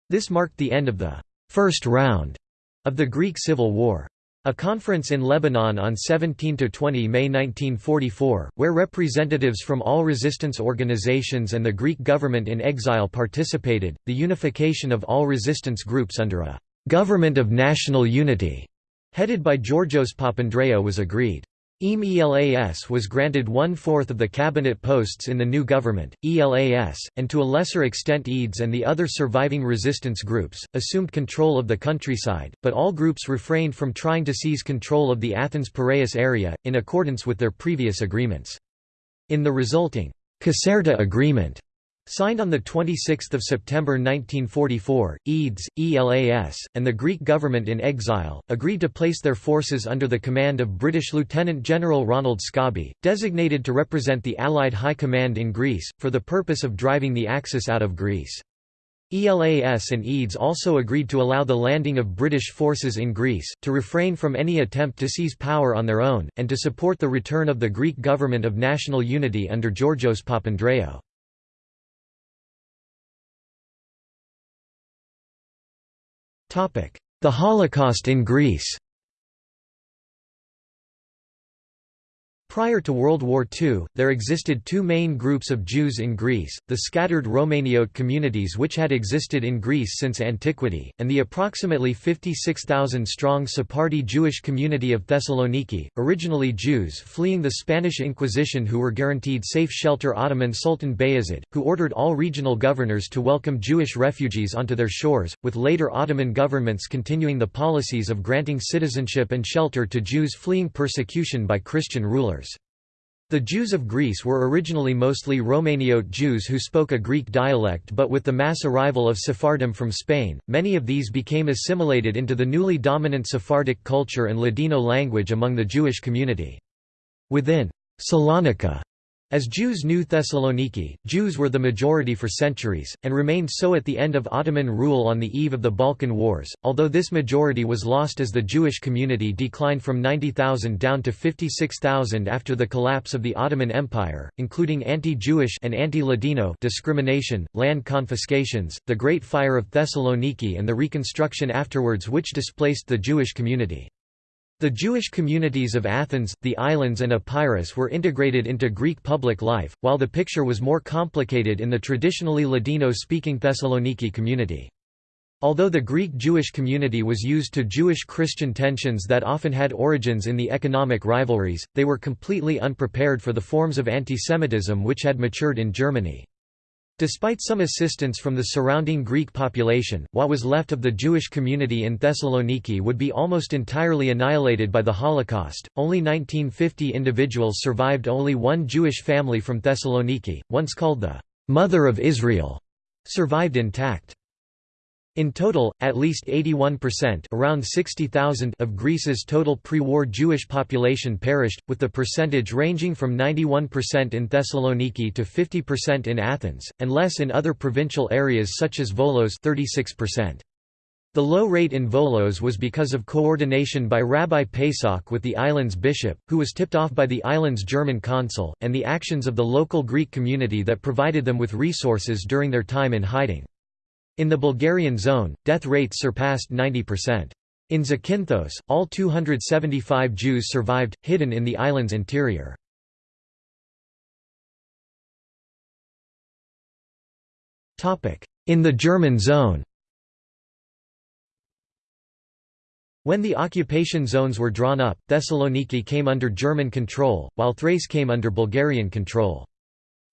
This marked the end of the first round of the Greek Civil War. A conference in Lebanon on 17–20 May 1944, where representatives from all resistance organizations and the Greek government in exile participated, the unification of all resistance groups under a «government of national unity» headed by Georgios Papandreou was agreed. EAM ELAS was granted one-fourth of the cabinet posts in the new government, ELAS, and to a lesser extent EDES and the other surviving resistance groups, assumed control of the countryside, but all groups refrained from trying to seize control of the Athens-Piraeus area, in accordance with their previous agreements. In the resulting Caserta Agreement, Signed on 26 September 1944, EDES, ELAS, and the Greek government in exile, agreed to place their forces under the command of British Lieutenant General Ronald Scobie, designated to represent the Allied High Command in Greece, for the purpose of driving the Axis out of Greece. ELAS and EDES also agreed to allow the landing of British forces in Greece, to refrain from any attempt to seize power on their own, and to support the return of the Greek government of national unity under Georgios Papandreou. The Holocaust in Greece Prior to World War II, there existed two main groups of Jews in Greece, the scattered Romaniote communities which had existed in Greece since antiquity, and the approximately 56,000-strong Sephardi Jewish community of Thessaloniki, originally Jews fleeing the Spanish Inquisition who were guaranteed safe shelter Ottoman Sultan Bayezid, who ordered all regional governors to welcome Jewish refugees onto their shores, with later Ottoman governments continuing the policies of granting citizenship and shelter to Jews fleeing persecution by Christian rulers. The Jews of Greece were originally mostly Romaniote Jews who spoke a Greek dialect but with the mass arrival of Sephardim from Spain, many of these became assimilated into the newly dominant Sephardic culture and Ladino language among the Jewish community. Within Salonika as Jews knew Thessaloniki, Jews were the majority for centuries, and remained so at the end of Ottoman rule on the eve of the Balkan Wars, although this majority was lost as the Jewish community declined from 90,000 down to 56,000 after the collapse of the Ottoman Empire, including anti-Jewish and anti-Ladino discrimination, land confiscations, the Great Fire of Thessaloniki and the reconstruction afterwards which displaced the Jewish community. The Jewish communities of Athens, the islands and Epirus were integrated into Greek public life, while the picture was more complicated in the traditionally Ladino-speaking Thessaloniki community. Although the Greek Jewish community was used to Jewish-Christian tensions that often had origins in the economic rivalries, they were completely unprepared for the forms of antisemitism which had matured in Germany. Despite some assistance from the surrounding Greek population, what was left of the Jewish community in Thessaloniki would be almost entirely annihilated by the Holocaust. Only 1950 individuals survived. Only one Jewish family from Thessaloniki, once called the Mother of Israel, survived intact. In total, at least 81% around 60,000 of Greece's total pre-war Jewish population perished, with the percentage ranging from 91% in Thessaloniki to 50% in Athens, and less in other provincial areas such as Volos 36%. The low rate in Volos was because of coordination by Rabbi Pesach with the island's bishop, who was tipped off by the island's German consul, and the actions of the local Greek community that provided them with resources during their time in hiding. In the Bulgarian zone, death rates surpassed 90%. In Zakynthos, all 275 Jews survived, hidden in the island's interior. In the German zone When the occupation zones were drawn up, Thessaloniki came under German control, while Thrace came under Bulgarian control.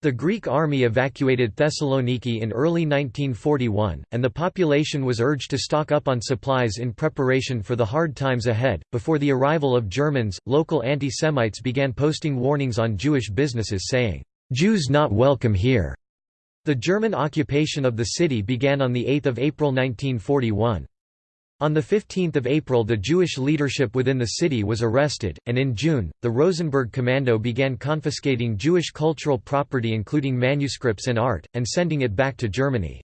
The Greek army evacuated Thessaloniki in early 1941, and the population was urged to stock up on supplies in preparation for the hard times ahead. Before the arrival of Germans, local anti Semites began posting warnings on Jewish businesses saying, Jews not welcome here. The German occupation of the city began on 8 April 1941. On 15 April the Jewish leadership within the city was arrested, and in June, the Rosenberg Commando began confiscating Jewish cultural property including manuscripts and art, and sending it back to Germany.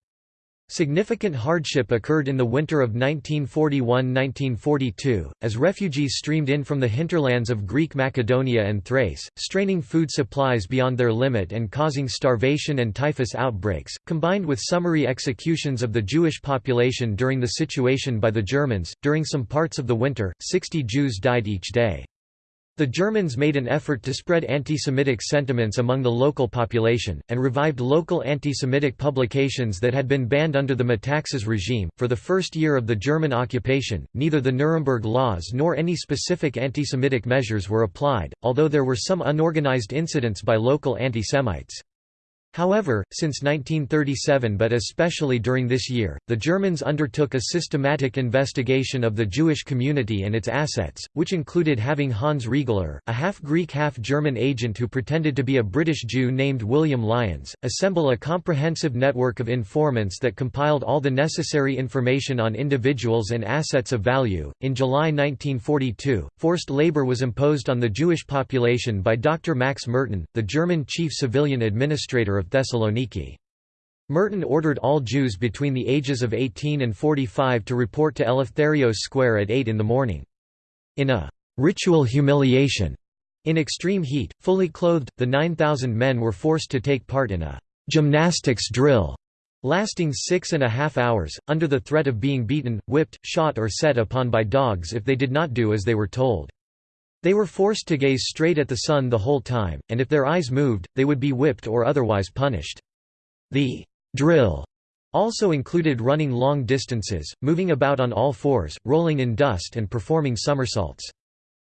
Significant hardship occurred in the winter of 1941–1942, as refugees streamed in from the hinterlands of Greek Macedonia and Thrace, straining food supplies beyond their limit and causing starvation and typhus outbreaks, combined with summary executions of the Jewish population during the situation by the Germans. During some parts of the winter, 60 Jews died each day. The Germans made an effort to spread anti-Semitic sentiments among the local population, and revived local anti-Semitic publications that had been banned under the Metaxas regime. For the first year of the German occupation, neither the Nuremberg laws nor any specific anti-Semitic measures were applied, although there were some unorganized incidents by local anti-Semites. However, since 1937 but especially during this year, the Germans undertook a systematic investigation of the Jewish community and its assets, which included having Hans Riegeler, a half-Greek half-German agent who pretended to be a British Jew named William Lyons, assemble a comprehensive network of informants that compiled all the necessary information on individuals and assets of value. In July 1942, forced labor was imposed on the Jewish population by Dr. Max Merton, the German chief civilian administrator of Thessaloniki. Merton ordered all Jews between the ages of 18 and 45 to report to Eleftherios Square at 8 in the morning. In a ritual humiliation in extreme heat, fully clothed, the 9,000 men were forced to take part in a gymnastics drill lasting six and a half hours, under the threat of being beaten, whipped, shot or set upon by dogs if they did not do as they were told. They were forced to gaze straight at the sun the whole time, and if their eyes moved, they would be whipped or otherwise punished. The drill also included running long distances, moving about on all fours, rolling in dust and performing somersaults.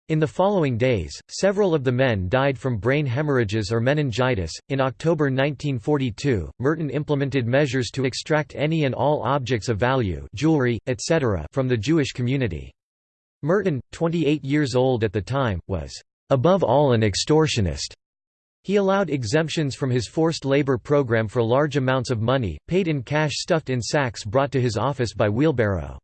In the following days, several of the men died from brain hemorrhages or meningitis. In October 1942, Merton implemented measures to extract any and all objects of value, jewelry, etc., from the Jewish community. Merton, 28 years old at the time, was above all an extortionist. He allowed exemptions from his forced labor program for large amounts of money, paid in cash stuffed in sacks brought to his office by wheelbarrow.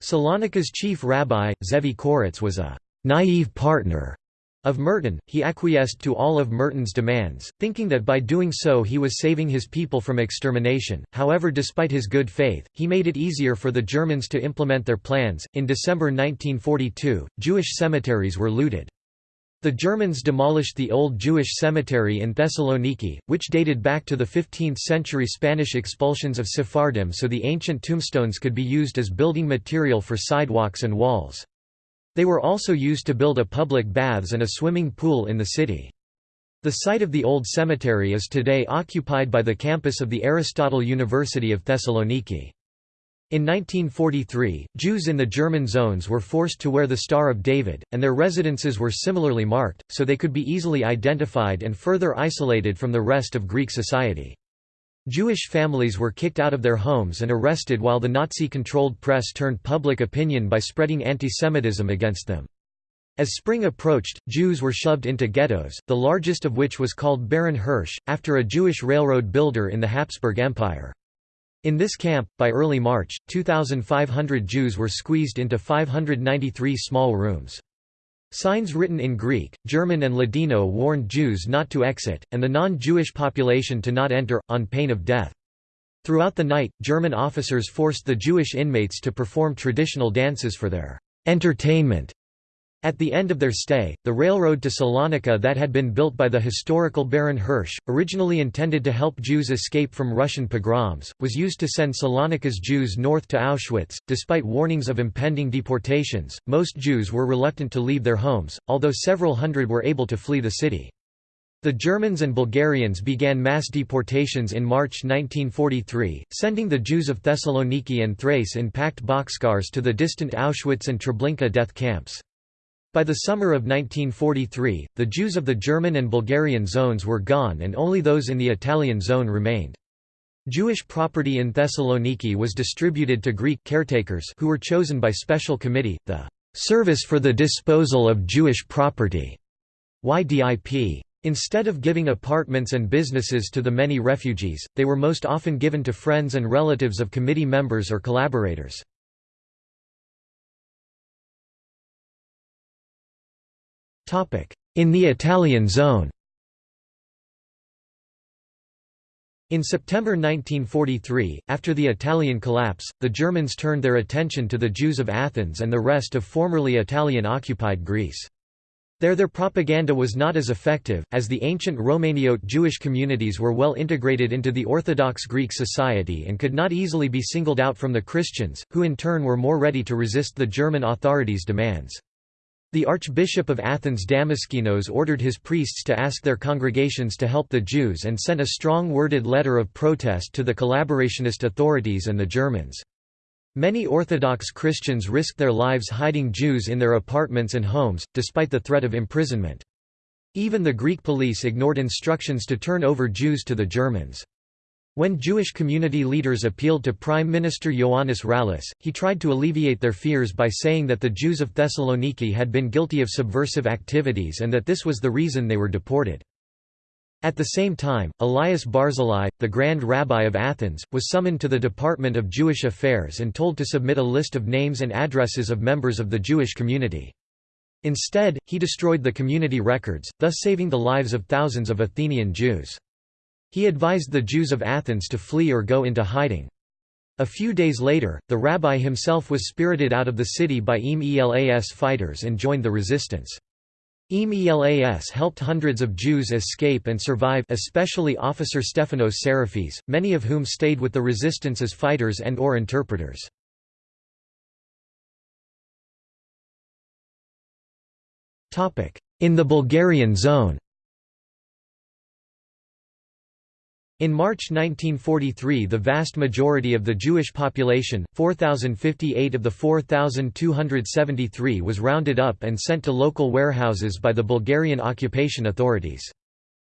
Salonika's chief rabbi, Zevi Koritz was a naive partner of Merton, he acquiesced to all of Merton's demands, thinking that by doing so he was saving his people from extermination. However, despite his good faith, he made it easier for the Germans to implement their plans. In December 1942, Jewish cemeteries were looted. The Germans demolished the old Jewish cemetery in Thessaloniki, which dated back to the 15th century Spanish expulsions of Sephardim so the ancient tombstones could be used as building material for sidewalks and walls. They were also used to build a public baths and a swimming pool in the city. The site of the old cemetery is today occupied by the campus of the Aristotle University of Thessaloniki. In 1943, Jews in the German zones were forced to wear the Star of David, and their residences were similarly marked, so they could be easily identified and further isolated from the rest of Greek society. Jewish families were kicked out of their homes and arrested while the Nazi-controlled press turned public opinion by spreading antisemitism against them. As spring approached, Jews were shoved into ghettos, the largest of which was called Baron Hirsch, after a Jewish railroad builder in the Habsburg Empire. In this camp, by early March, 2,500 Jews were squeezed into 593 small rooms. Signs written in Greek, German and Ladino warned Jews not to exit, and the non-Jewish population to not enter, on pain of death. Throughout the night, German officers forced the Jewish inmates to perform traditional dances for their entertainment. At the end of their stay, the railroad to Salonika that had been built by the historical Baron Hirsch, originally intended to help Jews escape from Russian pogroms, was used to send Salonika's Jews north to Auschwitz. Despite warnings of impending deportations, most Jews were reluctant to leave their homes, although several hundred were able to flee the city. The Germans and Bulgarians began mass deportations in March 1943, sending the Jews of Thessaloniki and Thrace in packed boxcars to the distant Auschwitz and Treblinka death camps. By the summer of 1943, the Jews of the German and Bulgarian zones were gone and only those in the Italian zone remained. Jewish property in Thessaloniki was distributed to Greek caretakers who were chosen by special committee, the Service for the Disposal of Jewish Property YDIP. Instead of giving apartments and businesses to the many refugees, they were most often given to friends and relatives of committee members or collaborators. In the Italian zone In September 1943, after the Italian collapse, the Germans turned their attention to the Jews of Athens and the rest of formerly Italian-occupied Greece. There their propaganda was not as effective, as the ancient Romaniote Jewish communities were well integrated into the Orthodox Greek society and could not easily be singled out from the Christians, who in turn were more ready to resist the German authorities' demands. The Archbishop of Athens Damaskinos ordered his priests to ask their congregations to help the Jews and sent a strong worded letter of protest to the collaborationist authorities and the Germans. Many Orthodox Christians risked their lives hiding Jews in their apartments and homes, despite the threat of imprisonment. Even the Greek police ignored instructions to turn over Jews to the Germans. When Jewish community leaders appealed to Prime Minister Ioannis Rallis, he tried to alleviate their fears by saying that the Jews of Thessaloniki had been guilty of subversive activities and that this was the reason they were deported. At the same time, Elias Barzillai, the Grand Rabbi of Athens, was summoned to the Department of Jewish Affairs and told to submit a list of names and addresses of members of the Jewish community. Instead, he destroyed the community records, thus saving the lives of thousands of Athenian Jews. He advised the Jews of Athens to flee or go into hiding. A few days later, the rabbi himself was spirited out of the city by EAM-ELAS fighters and joined the resistance. EAM-ELAS helped hundreds of Jews escape and survive especially officer Stephanos Sarafis, many of whom stayed with the resistance as fighters and or interpreters. In the Bulgarian zone In March 1943 the vast majority of the Jewish population, 4,058 of the 4,273 was rounded up and sent to local warehouses by the Bulgarian occupation authorities.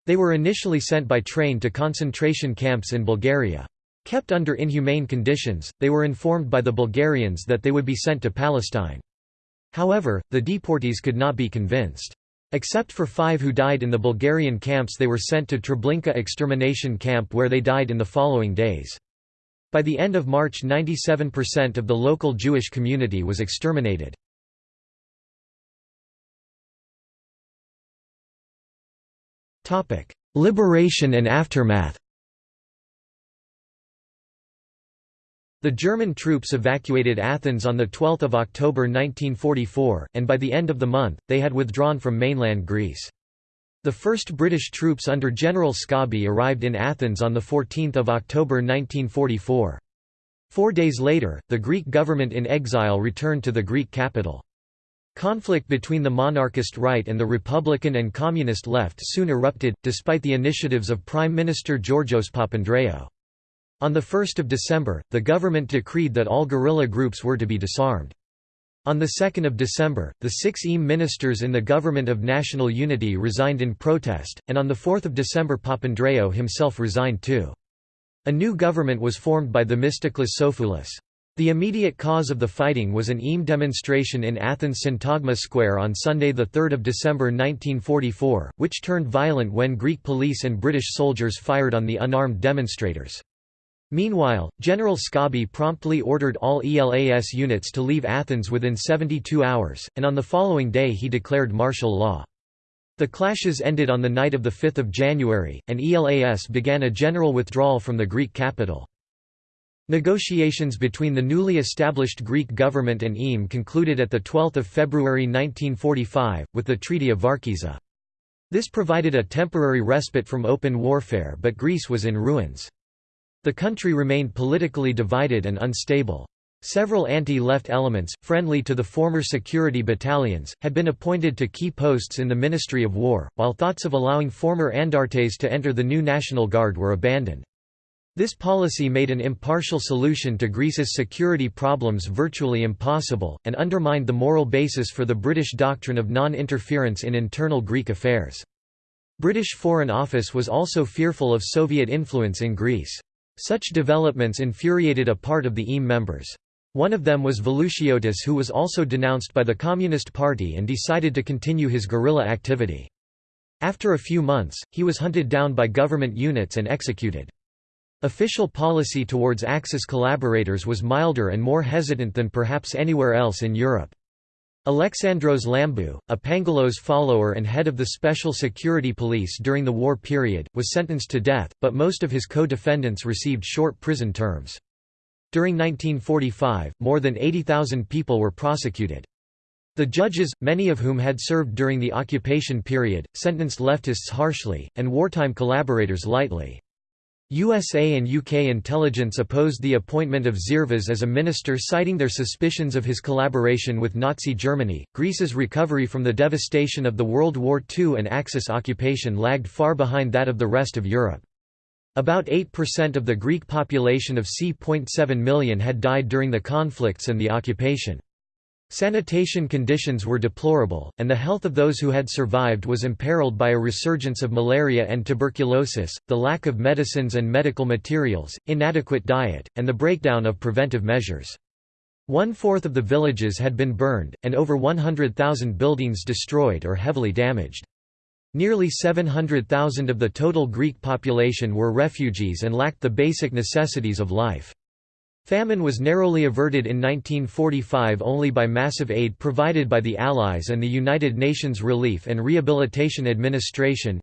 They were initially sent by train to concentration camps in Bulgaria. Kept under inhumane conditions, they were informed by the Bulgarians that they would be sent to Palestine. However, the deportees could not be convinced. Except for five who died in the Bulgarian camps they were sent to Treblinka extermination camp where they died in the following days. By the end of March 97% of the local Jewish community was exterminated. Liberation and aftermath The German troops evacuated Athens on 12 October 1944, and by the end of the month, they had withdrawn from mainland Greece. The first British troops under General Scobie arrived in Athens on 14 October 1944. Four days later, the Greek government in exile returned to the Greek capital. Conflict between the monarchist right and the Republican and Communist left soon erupted, despite the initiatives of Prime Minister Georgios Papandreou. On 1 December, the government decreed that all guerrilla groups were to be disarmed. On 2 December, the six EAM ministers in the Government of National Unity resigned in protest, and on 4 December Papandreou himself resigned too. A new government was formed by Themistoklis Sofoulis. The immediate cause of the fighting was an EAM demonstration in Athens Syntagma Square on Sunday 3 December 1944, which turned violent when Greek police and British soldiers fired on the unarmed demonstrators. Meanwhile, General Scobie promptly ordered all ELAS units to leave Athens within 72 hours, and on the following day he declared martial law. The clashes ended on the night of 5 January, and ELAS began a general withdrawal from the Greek capital. Negotiations between the newly established Greek government and EAM concluded at 12 February 1945, with the Treaty of Varkiza. This provided a temporary respite from open warfare but Greece was in ruins. The country remained politically divided and unstable. Several anti-left elements, friendly to the former security battalions, had been appointed to key posts in the Ministry of War, while thoughts of allowing former Andartes to enter the new National Guard were abandoned. This policy made an impartial solution to Greece's security problems virtually impossible, and undermined the moral basis for the British doctrine of non-interference in internal Greek affairs. British Foreign Office was also fearful of Soviet influence in Greece. Such developments infuriated a part of the EAM members. One of them was Velouchiotis who was also denounced by the Communist Party and decided to continue his guerrilla activity. After a few months, he was hunted down by government units and executed. Official policy towards Axis collaborators was milder and more hesitant than perhaps anywhere else in Europe. Alexandros Lambou, a Pangalos follower and head of the Special Security Police during the war period, was sentenced to death, but most of his co-defendants received short prison terms. During 1945, more than 80,000 people were prosecuted. The judges, many of whom had served during the occupation period, sentenced leftists harshly, and wartime collaborators lightly. USA and UK intelligence opposed the appointment of Zervas as a minister citing their suspicions of his collaboration with Nazi Germany. Greece's recovery from the devastation of the World War II and Axis occupation lagged far behind that of the rest of Europe. About 8% of the Greek population of c.7 million had died during the conflicts and the occupation. Sanitation conditions were deplorable, and the health of those who had survived was imperiled by a resurgence of malaria and tuberculosis, the lack of medicines and medical materials, inadequate diet, and the breakdown of preventive measures. One-fourth of the villages had been burned, and over 100,000 buildings destroyed or heavily damaged. Nearly 700,000 of the total Greek population were refugees and lacked the basic necessities of life. Famine was narrowly averted in 1945 only by massive aid provided by the Allies and the United Nations Relief and Rehabilitation Administration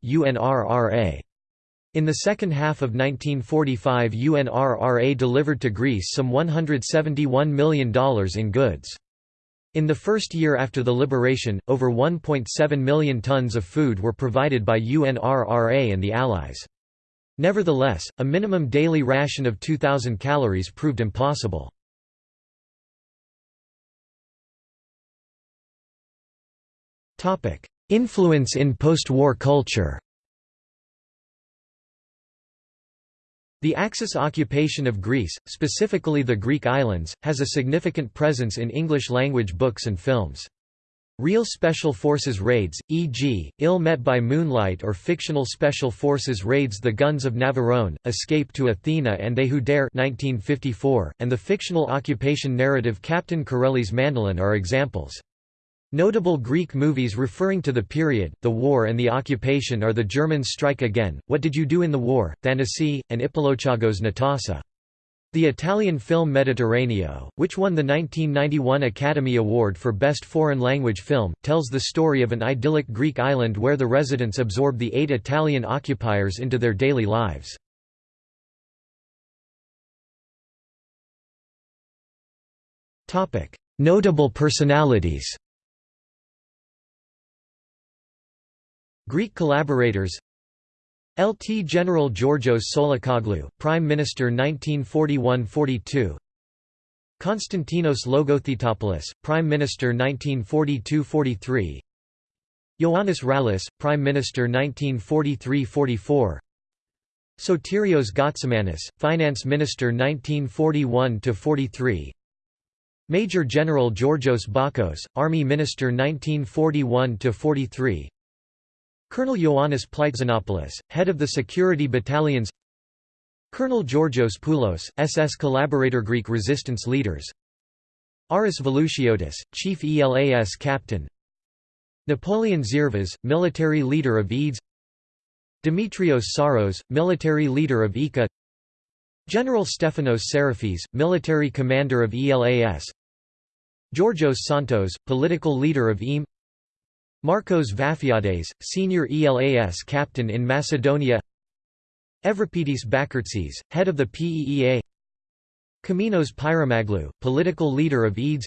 In the second half of 1945 UNRRA delivered to Greece some $171 million in goods. In the first year after the liberation, over 1.7 million tons of food were provided by UNRRA and the Allies. Nevertheless, a minimum daily ration of 2,000 calories proved impossible. Influence in post-war culture The Axis occupation of Greece, specifically the Greek islands, has a significant presence in English-language books and films. Real Special Forces raids, e.g., Ill Met by Moonlight or fictional Special Forces raids The Guns of Navarone, Escape to Athena and They Who Dare 1954, and the fictional occupation narrative Captain Corelli's Mandolin are examples. Notable Greek movies referring to the period, the war and the occupation are The Germans Strike Again, What Did You Do in the War, Thanasi, and Ippolochagos Natasa. The Italian film Mediterraneo, which won the 1991 Academy Award for Best Foreign Language Film, tells the story of an idyllic Greek island where the residents absorb the eight Italian occupiers into their daily lives. Notable personalities Greek collaborators LT General Georgios Tsolakoglou, Prime Minister 1941–42 Konstantinos Logothetopoulos, Prime Minister 1942–43 Ioannis Rallis, Prime Minister 1943–44 Sotirios Gotzamanis, Finance Minister 1941–43 Major General Georgios Bakos, Army Minister 1941–43 Colonel Ioannis Plytzanopoulos, head of the security battalions. Colonel Georgios Poulos, SS collaborator Greek resistance leaders. Aris Velouchiotis, chief ELAS captain. Napoleon Zervas, military leader of EDES. Dimitrios Psaros, military leader of EKKA. General Stefanos Sarafis, military commander of ELAS Georgios Siantos, political leader of EAM Marcos Vafiades, senior ELAS captain in Macedonia. Evripidis Bakirtzis, head of the PEEA Komninos Pyromaglou, political leader of EDES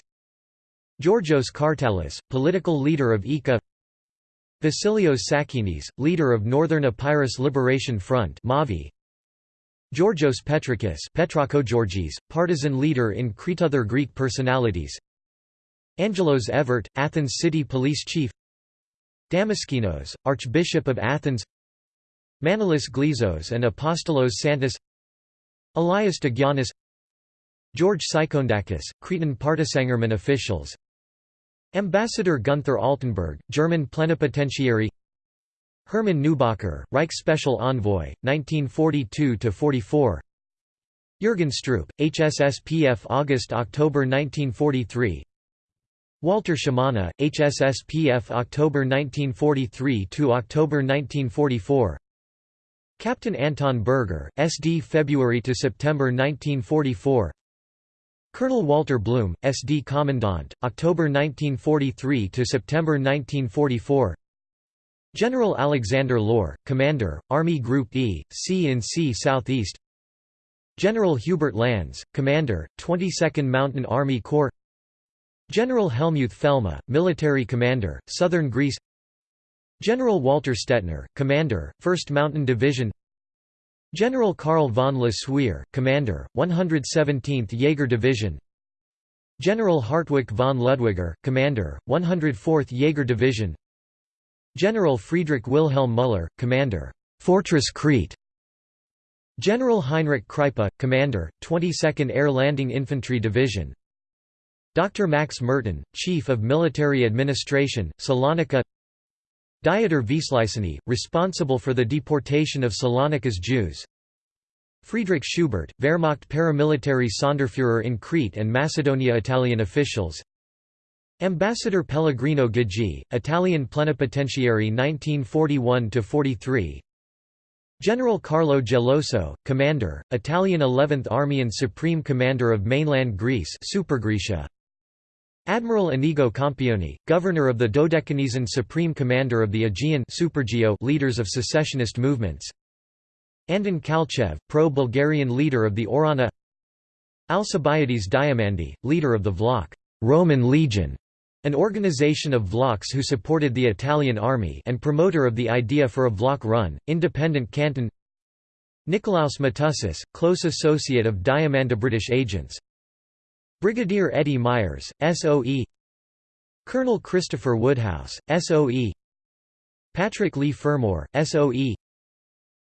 Georgios Kartalis, political leader of EKKA. Vasilios Sahinis, leader of Northern Epirus Liberation Front Mavi. Georgios Petrakis Petrakogeorgis, partisan leader in Crete Other Greek personalities. Angelos Evert, Athens city police chief Damaskinos, Archbishop of Athens Manolis Glezos and Apostolos Santas Elias Digianis George Psychoundakis, Cretan Partisangerman officials Ambassador Gunther Altenburg, German plenipotentiary Hermann Neubacher, Reich Special Envoy, 1942–44 Jürgen Stroop, HSSPF August–October 1943 Walter Schimana, HSSPF October 1943 to October 1944. Captain Anton Berger, SD February to September 1944. Colonel Walter Blume, SD Commandant, October 1943 to September 1944. General Alexander Lohr, Commander, Army Group E, C in C Southeast. General Hubert Lanz, Commander, 22nd Mountain Army Corps. General Helmuth Felmy, Military Commander, Southern Greece. General Walter Stettner, Commander, 1st Mountain Division. General Karl von Le Suire, Commander, 117th Jaeger Division General Hartwig von Ludwiger, Commander, 104th Jaeger Division General Friedrich Wilhelm Müller, Commander, Fortress Crete General Heinrich Kreipe, Commander, 22nd Air Landing Infantry Division Dr. Max Merten, Chief of Military Administration, Salonika Dieter Wisliceny, responsible for the deportation of Salonika's Jews Friedrich Schubert, Wehrmacht paramilitary Sonderführer in Crete and Macedonia Italian officials Ambassador Pellegrino Ghigi, Italian plenipotentiary 1941–43 General Carlo Geloso, Commander, Italian 11th Army and Supreme Commander of mainland Greece Supergrecia. Admiral Inigo Campioni, governor of the Dodecanese Supreme Commander of the Aegean leaders of secessionist movements. Andon Kalchev, pro-Bulgarian leader of the Ohrana. Alcibiades Diamandi, leader of the Vlach Roman Legion, an organization of Vlachs who supported the Italian army and promoter of the idea for a Vlach-run, independent canton. Nikolaos Matussis, close associate of Diamanda British agents Brigadier Eddie Myers, SOE Colonel Christopher Woodhouse, SOE Patrick Leigh Fermor, SOE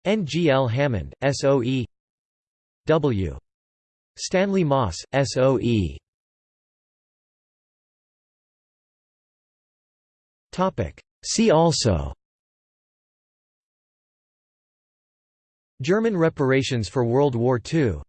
NGL Hammond, SOE W. Stanley Moss, SOE See also. German reparations for World War II